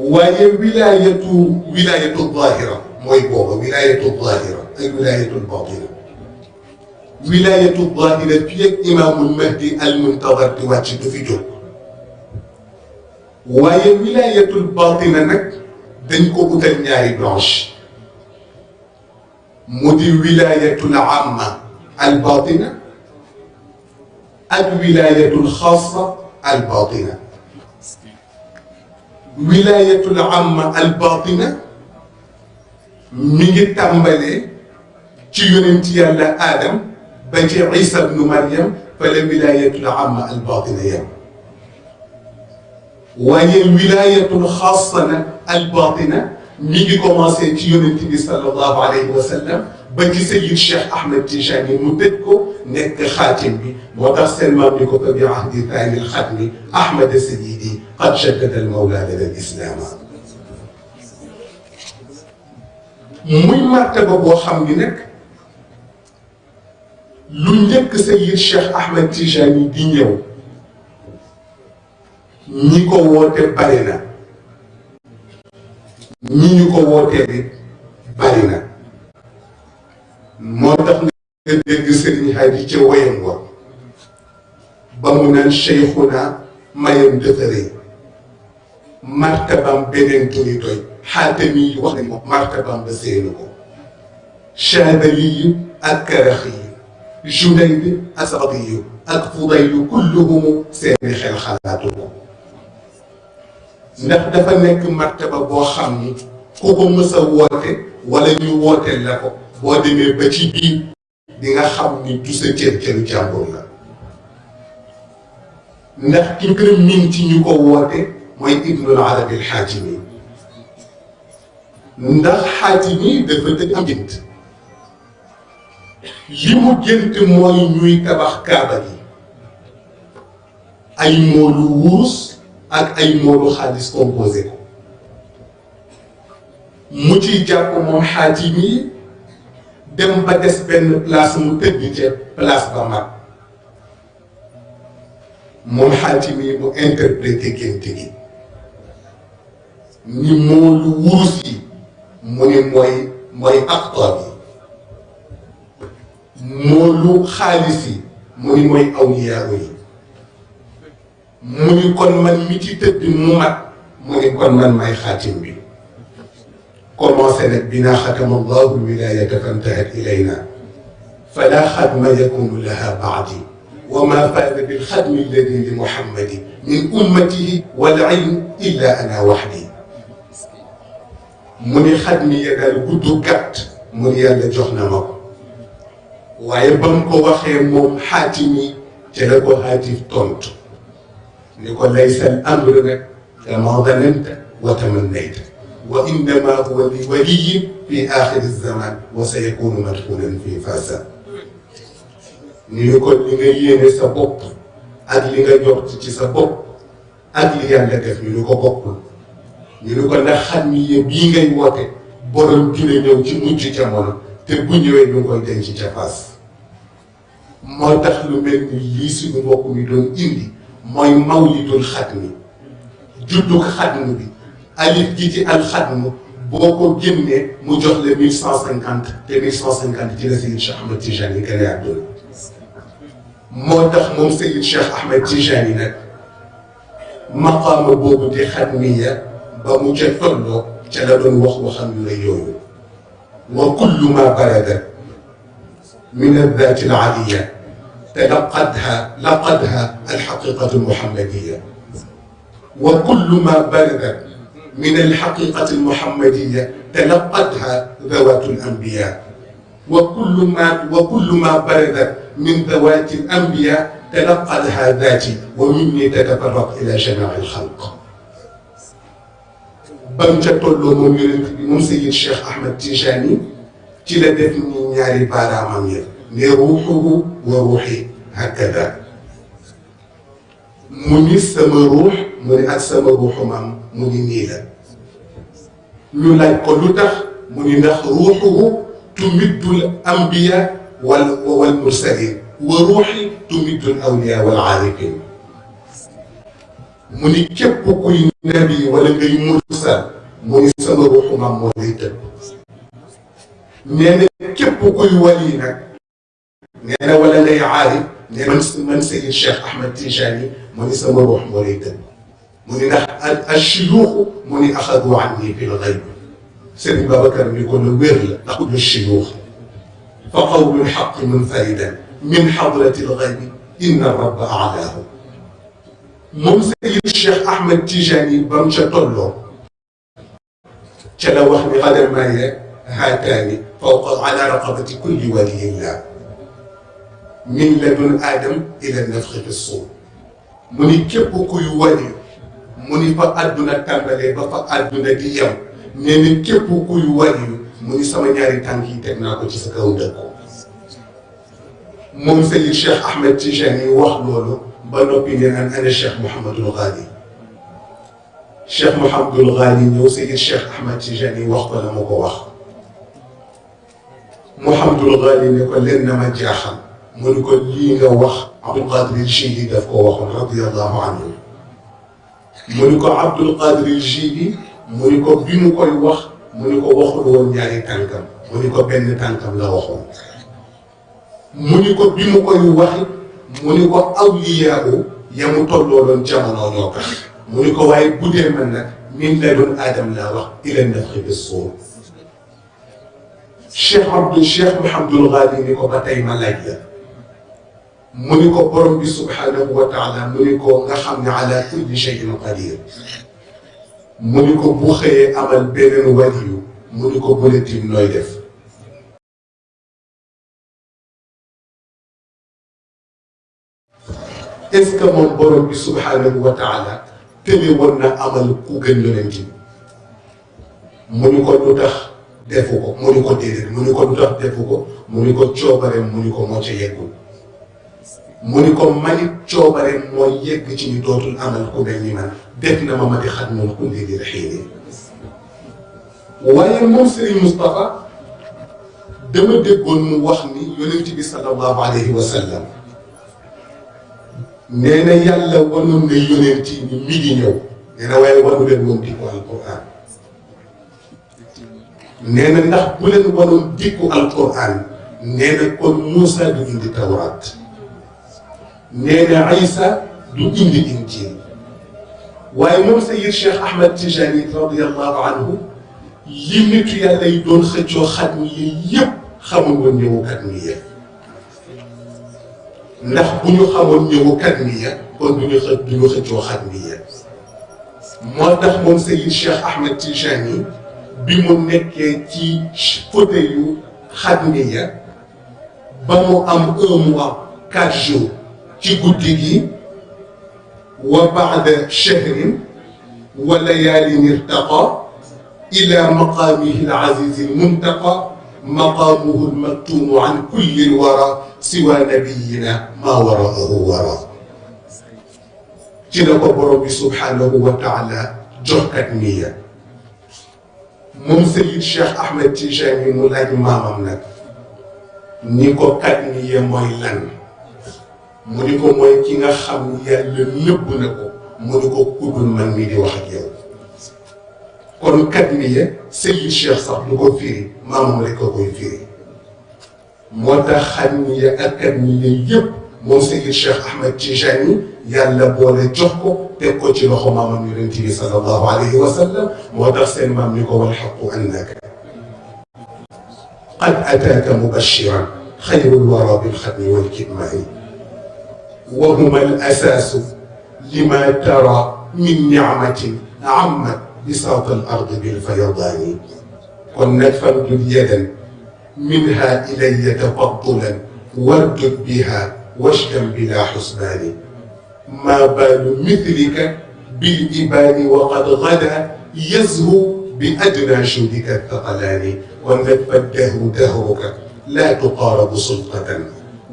وهي ولاية ولاية الظاهرة موي بوبا ولاية الظاهرة أي ولاية الباطنة. ولاية الظاهرة في يد إمام المهدي المنتظر دوات دوكيجو waaye wilaayatul baatina nag dañ ko utal ñaari branche mu di wilaayatul amma al baatina ak wilaayatul xaasa al baatina wilaayatul amma al baatina mi ngi tàmbalee ci yonent yàlla Adam ba ci Isa bnu Maryam fa la wilaayatul amma al baatina yam وهي الولاية الخاصة الباطنة. نيجي كوماسي تيون النبي صلى الله عليه وسلم. بجي سيد الشيخ أحمد تنشاني مددكو نك خاتم بي. ودر سلمة تبي عهد ثاني الختم أحمد سيدي قد شدد المولى لدى الإسلام. مي مرتبة بوخم بنك لن يك سيد الشيخ أحمد تنشاني دينيو woyam wa ba mu naan cheikhuna mayam dafa rëy martabam beneen turi doy xaatami yi wax nañ ko martabam ba séenu ko Chaadali yi ak Karaxi yi Junayd ak Sadiyu ak Fudaylu kulluhum seeni xel xalaatu ko ndax dafa nekk martaba boo xam ni ku ko mës woote wala ñu wooteel la ko boo demee ba ci biir di nga xam ni du sa cër cëru jàmbur la. ndax ki gën miin ci ñu ko woote mooy Ibnul Arabi al-Xaatimi ndax xaajimi dafa dëgg am gént li mu gént mooy ñuy tabax kaaba gi. ay moolu wurus ak ay moolu xaalis composé ko. Mu ciy jàpp moom dem ba des benn place mu tëdd ca place ba mag. Moom mu interprété gént gi. Ni moolu wurus yi mu ni mooy mooy aqtaab yi moolu xaalis yi mu ni mooy yi mu ni kon man mi ci tëdd mu mat mu ni kon man may xaatim bi commencé nag binaa xatama allahu lwilayata fantahat ilayna fala xadma yakunu laha baadi wa ma faada bilxadmi alladi li muhammadi min ummatihi wal ilm illa ana waxdi mu ni xadmi ya daal gudd gàtt mu ni yàlla jox na ma ko waxee moom xaatimi ca la ko xaatif tontu يقول ليس امرنا كما ظننت وتمنيت. وإنما هو لولي في آخر الزمان وسيكون مدخولا في فاسا يقول لي يا سبوك أجل أن يقطع سبوك أجل أن يقطع سبوك يقول لك حمي بين الوقت borom dina ñew ci mujj ci mon te bu ñewé ñu koy denc ci fas mo tax lu mel ni li suñu bokku mi doon indi mooy mawlidul xatmi juddug xatmu bi alif gi ci alxatmu boo ko génnee mu jox la mille cent cinquante te mille cent cinquante ci la Seyid Cheikh Ahmed Tijani yi gën a àdduna moo tax moom Seyid Cheikh Ahmed Tijani nag maqaama di xatmiya ba mu ca tolloo ca la doon wax waxam yu rëy yooyu wa kullu ma barada min addaati alaliya تلقتها لقدها الحقيقة المحمدية. وكل ما برد من الحقيقة المحمدية تلقتها ذوات الأنبياء. وكل ما وكل ما برد من ذوات الأنبياء تلقتها ذاتي ومني تتفرق إلى جميع الخلق. بمجة تولو موم سيد الشيخ أحمد تيجاني تلا دفني ñaari baaraamam ya ne ruuxuhu wa ruuxi hakada mu ni sama ruux mu لروحه وروحي. هكذا. موني سما روح موني اك سما روح مام موني نيلا. لولا كلوتخ موني نخ روحه تمد الأنبياء والمرسلين. وروحي تمد الأولياء والعارفين. موني كيب كوي نبي ولا غي مرسل موني سما روح مام موني تب. نيني كيب كوي ولي نك نانا ولا لا يعاري نانا منسي الشيخ احمد تيجاني موني سوى روح مريدا موني الشيوخ موني اخذوا عني في الغيب سيدي بابا كان يقول ويرل أقول الشيوخ فقول الحق من فائدة من حضرة الغيب إن الرب أعلاه ممسي الشيخ أحمد تيجاني بمشى طلو تلوح بقدر ما هي هاتاني فوق على رقبة كل ولي الله من لدن آدم إلى النفخ في الصور. مني كيبو كوي ولي مني فا أدنا تنبالي بفا أدنا ديام. مني كيبو كوي ولي مني سما نياري تنكي تكناكو جسكا ودكو مم سيد الشيخ أحمد تيجاني وحلولو بانو بينينا أنا الشيخ محمد الغالي. الشيخ محمد الغالي نيو سيد الشيخ أحمد تيجاني وحلولو مكو وحلولو محمد الغالي نيكو لنما جاحم ni ko waxul woon ñaari tànkam mu ni ko benn tànkam la waxoon mu ni ko bi mu koy waxit mu ni ko awliyaahu ya mu tollooloon jamono ñoo tax mu ni ko waaye bu dee man nag min la doon aadam laa wax ila nafxi bi suur Cheikh Abdou Cheikh Mouhamadul Ghali ni ko ba tey ma laaj la منيكو برم بي سبحانه وتعالى منيكو نخمني على كل شيء قدير. منيكو بوخي أمل بين وديو منيكو بولتي نويدف إذ كمان برم بي سبحانه وتعالى تلي ورنا أمل كوكن يننجي منيكو نتخ defuko, munikotiri, munikotutak defuko, munikotchobare, munikomoche yekuko. Mu ni ko manit coobareem moo yegg ci ñu dootul amal ku mel ni man def na ma ma di xatmul kulli di xiini waaye moom Serigne Moustapha dama déggoon mu wax ni yonent bi sallallahu alayhi wa sallam nee na yàlla wanoon na yonent ni mi ngi ñëw nee na waaye wanu leen woon dikku alquran nee na ndax bu leen wanoon dikku alquran nee na kon Moussa du indi tawraat نانا عيسى دو اندي انجيل ويمون سيد شيخ احمد تجاني رضي الله عنه يمتو يا لي دون خجو خدمي يب خمون ون يو كدمية نح بنيو خمون يو كدمية كون بنيو خدمو خجو خدمية موتاخ مون سيد شيخ احمد تجاني بمون نكي تي شفوديو خدمية بمو ام اموا كاجو تيكوتيكي وبعد شهر وليال ارتقى إلى مقامه العزيز المنتقى مقامه المكتوم عن كل الورى سوى نبينا ما وراءه وراء. تينا ربي سبحانه وتعالى جهكت نية. من سيد الشيخ أحمد تيجاني مولاي مامامنا. نيكو كتنية ميلان نيكو كتنية ميلان mu ni ko mooy ki nga xam ni yàlla nëbb na ko mu ni ko kuddul man mii di wax ak yow kon kat mi ye Seyid Cheikh sax du ko firi maamam rek a koy firi moo tax xat mi ye ak kat mi ye yëpp moom Seyid Cheikh Ahmed Tijani yàlla boole jox ko teg ko ci loxo maamam yonent bi sallallahu alayhi wa sallam moo tax seen maam ni ko wal xaqu annaka mubashiran xayrul wara bil xatmi wal kitmaani وهما الأساس لما ترى من نعمة عمت بساط الأرض بالفيضان. كنا فامدد يدا منها إلي تفضلا واردد بها واشدا بلا حسبان. ما بال مثلك بالإبان وقد غدا يزهو بأدنى جودك الثقلان. والندف الدهر دهرك لا تقارب سلطة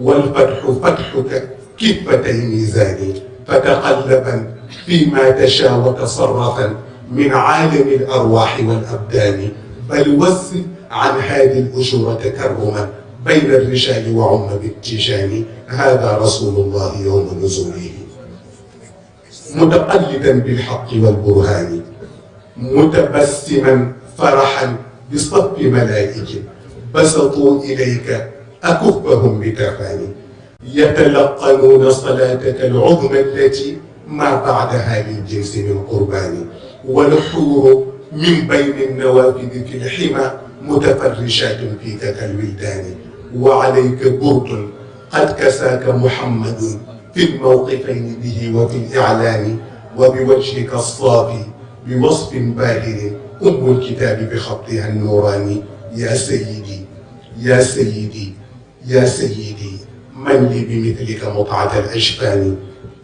والفتح فتحك كفتي ميزان فتقلبا فيما تشاء وتصرفا من عالم الأرواح والأبدان. بل وسع عن هذه الأجور تكرما بين الرجال وعم بالتيجان هذا رسول الله يوم نزوله. متقلدا بالحق والبرهان متبسما فرحا بصف ملائكة. بسطوا إليك أكفهم بتفاني. يتلقنون صلاتك العظمى التي ما بعدها للجنس من قربان والحور من بين النوافذ في الحمى متفرشات فيك كالولدان وعليك برد قد كساك محمد في الموقفين به وفي الإعلان وبوجهك الصافي بوصف باهر أم الكتاب بخطها النوراني. يا سيدي يا سيدي يا سيدي. من لي بمثلك مطعة الأجفان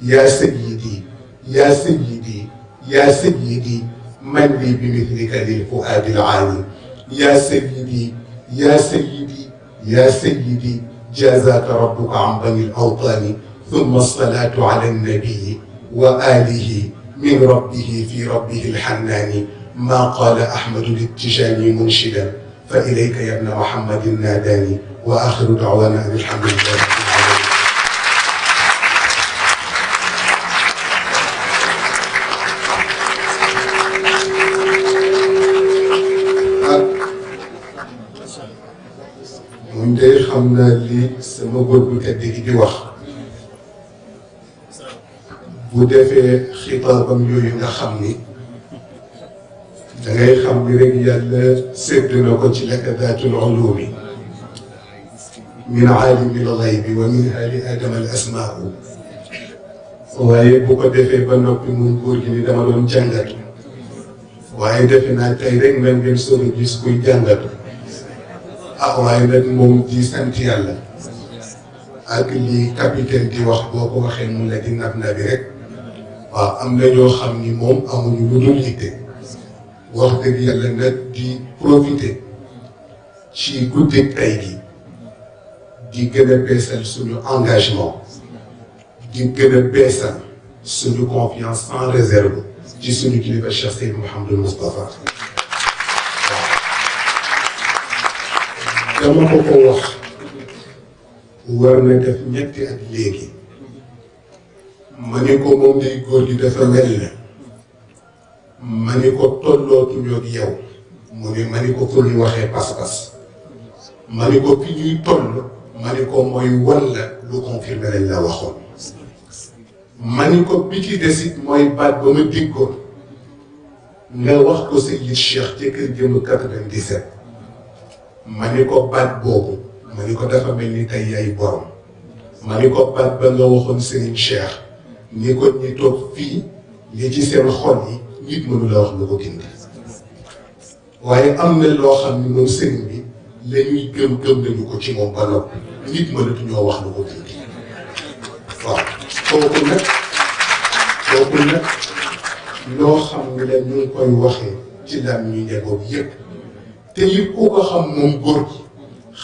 يا سيدي يا سيدي يا سيدي من لي بمثلك للفؤاد العاني يا سيدي يا سيدي يا سيدي جازاك ربك عن بني الأوطان ثم الصلاة على النبي وآله من ربه في ربه الحنان ما قال أحمد للتجاني منشدا فإليك يا ابن محمد ناداني وآخر دعوانا أن الحمد لله. Moom day xam naa li sama góor bu tedd gi di wax bu defee xitaabam yooyu nga xam ni da ngay xam ni rek yàlla sédd na ko ci laka daatul ulumi min aalimi l gaybi wa min ali adama al asmaau waaye bu ko defee ba noppi mun góor gi ni dama doon jàngatu waaye defe naa tey rek nan ngeen a gis kuy jàngatu ah ko waxee mun la di nab nabi rek waaw am na ñoo xam ni moom amuñu lu dul yitte wax dëgg yàlla nag di profiter ci guddi tey gi di gën a beesal suñu engagement gën a beesal suñu confiance sans réserve kilifa Cheikh Seydou Mouhamadou Moustapha dama ko ko wax war na def ñetti at léegi ma ko moom day góor gi dafa mel ne ma ko yow mu ni ma ko ñu waxee pas-pas ma ni ko fi ñuy toll ma la waxoon ma ko bi ci desit mooy baat ba ma diggoon nga wax ko Seydi Cheikh ci kër jëm 97 ma ni ko baat boobu ma ni ko dafa mel ni tey yaay borom. Ma ni ko baat ba nga waxoon Serigne Cheikh ni ko ñi toog fii li ci seen xol yi nit mënu la am loo xam Serigne bi la ñuy gëm gëm nañu ko ci moom ba wax lu ko gindi. Waaw kooku nag kooku nag loo xam ne la ñu koy waxee ci lam ñuy njaboot yépp. Te it ku ko xam moom góor gi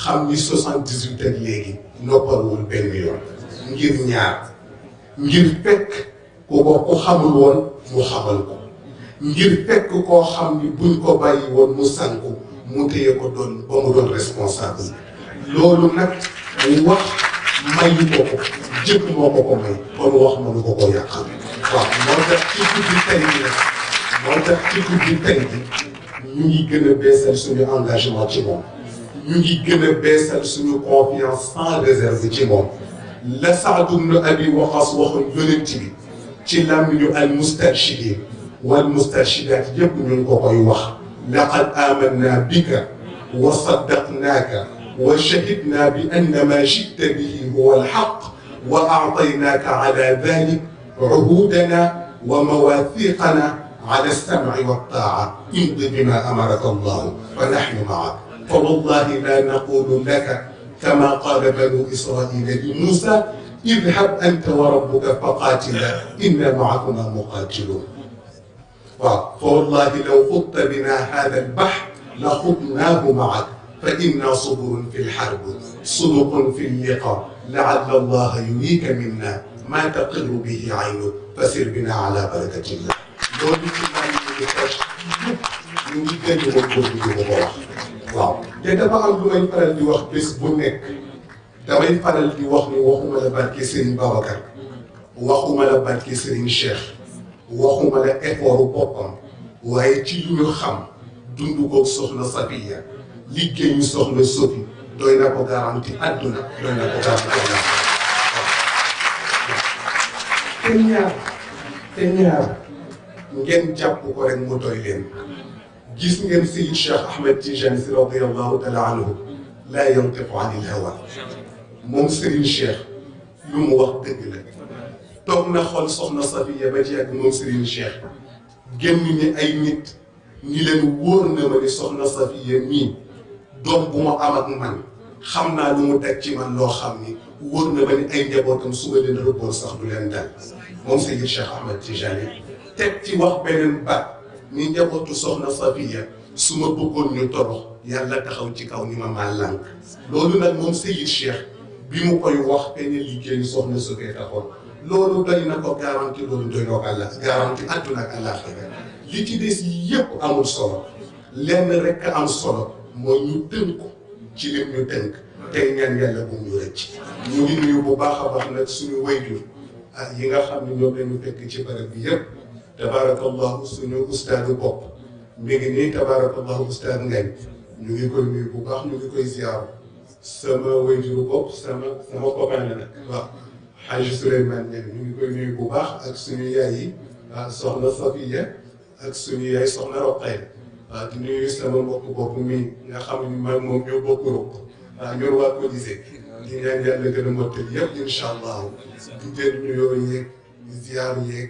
xam ni soixante-dix-huit ak léegi noppalwul benn yoon. ngir ñaar ngir fekk ku ko ku xamul woon mu xamal ko. ngir fekk koo xam ni buñ ko bàyyi woon mu sanku mu téye ko doon ba mu doon responsable. loolu nag wax mayu ko ko jëpp moo ko ko may kon wax mënu ko ko yàqal. moo tax ci guddi tey bi moo tax ci guddi tey ñu ngi gën a beesal suñu engagement ci moom ñu ngi gën a beesal confiance sans réserve ci moom la Saad ibn Abi Waqas waxoon yonent bi ci làmmiñu al mustarshidin wal mustarshidat yëpp ñu ngi ko koy wax laqad amanna bika wa saddaqnaaka wa shahidna bi anna ma jita bihi huwa alxaq wa aataynaaka ala dalik عهودنا ومواثيقنا على السمع والطاعة. امض بما أمرك الله فنحن معك. فوالله لا نقول لك كما قال بنو إسرائيل لموسى اذهب أنت وربك فقاتلا إنا معكما مقاتلون. فوالله لو خضت بنا هذا البحر لخضناه معك. فإنا صبر في الحرب صدق في اللقاء. لعل الله يريك منا ما تقر به عينك. فسر بنا على بركة الله. Loolu ci di fas ñu ngi gën a di ko wax waaw te dafa am lu may faral di wax bés bu nekk damay faral di wax ni waxuma la barke Serigne Babacar waxuma la barke Serigne Cheikh waxuma la effort boppam waaye ci lu ñu xam dund ko soxna Safiya liggéeyu soxna Sofi doy na ko garanti àdduna doy na ko garanti te ñaar te ñaar ngeen jàpp ko rek mu doy leen gis ngeen Seydi Cheikh Ahmed Tijani si radiyallahu taala anhu laa yantiqu anil hawa moom Serigne Cheikh lu mu wax dëgg la toog na xool soxna Safiya ba ci ak moom Serigne Cheikh génn ni ay nit ñi leen wóor na ma ni soxna Safiya mii doom bu ma am ak man xam naa lu mu teg ci man loo xam ni wóor na ma ni ay njabootam su ma leen rëbboon sax du leen dal moom Seydi Cheikh Ahmed Tijani teg ci wax beneen baat ni njabootu soxna Safiya su ma bëggoon ñu torox yàlla taxaw ci kaw ni ma maa lànk loolu nag moom Seydi Cheikh bi mu koy wax benn liggéeyu soxna su koy taxoon loolu doy na ko garanti loolu doy na ko àlla garanti àdduna ak àllaaxira li ci des yépp amul solo lenn rekk am solo mooy ñu tënku ci lim ñu tënk tey ñaan yàlla bu ñu rëcc ñu ngi nuyu bu baax a baax nag suñu wayjur ah yi nga xam ne ñoom lañu fekk ci barab bi yépp تبارك الله سنو أستاذ بوب ميغني تبارك الله أستاذ نغي نيغي كوي نيو بو باخ نيغي كوي زيارو سما ويجو بوب سما سما كوبان لنا حاج سليمان نيغي نيغي كوي نيو بو باخ اك سنو ياي سوخنا صفيه اك سنو ياي سوخنا رقاي di nuyu sama mbokk bopp mi nga xam ni ma moom ñoo bokk rop ah, ñor waa ko disé di ñaan yàlla gën a mottal yëpp incha allah di jël nuyoo yeeg di ziar yeeg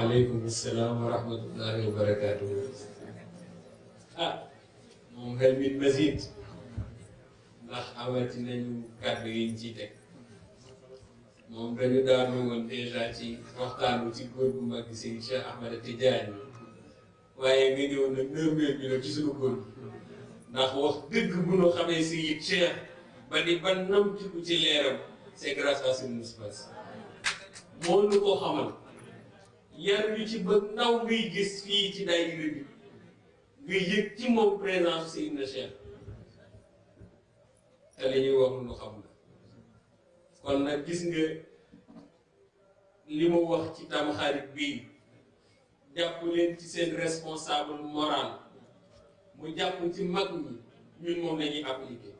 وعليكم السلام ورحمة الله وبركاته. مهل من مزيد. نحاول ننجو كابرين جيتك. مهم رجو دارو من إيجاتي وقتانو تيكور بمكسين شاء أحمد التجاني. وأيميديو نمير من الجزوكور. نحو دق بنو خميسي يتشيخ. بني بنم تيكو تيليرم. سيكراس أسنو نسباس. مولو كو حمل. Yar ñu ci ba ndaw ngay gis fii ci daayira bi nga yëg ci moom présence Seydina Cheikh. Te li ñuy lu xam la. Kon nag gis nga li mu wax ci tamxarit bii jàpp leen ci seen responsable moral. Mu jàpp ci mag ñi ñun moom la ñuy appliqué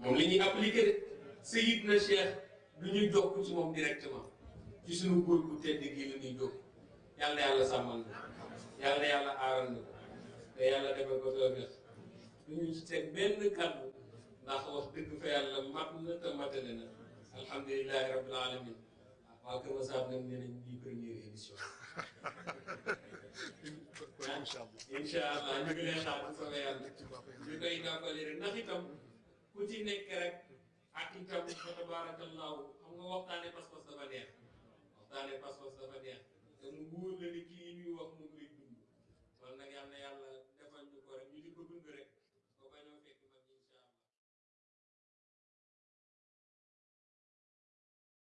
moom la ñuy appliqué de. Seydina Cheikh du ñu jokk ci moom directement. Ci suñu góor gu tedd gi la ñuy jóg. Yàlla yàlla sàmmal na yàlla yàlla aaral na te yàlla defal ko tawfeex du teg benn kàddu. Ndax wax dëgg fa yàlla mat na te matale na. Alhamdulilahi rabbil alamin. Waa Kër Masar nag nee nañ lii première édition incha allah ñu ngi lay xaar bu soobee yàlla. Ñu koy tàmbali rek. Ndax itam ku ci nekk rek ak itam fa tabarakallahu xam nga waxtaane pas-pas dafa neex. Waxtaane pas-pas dafa neex. Mu wóor la ni kii ñuy wax mu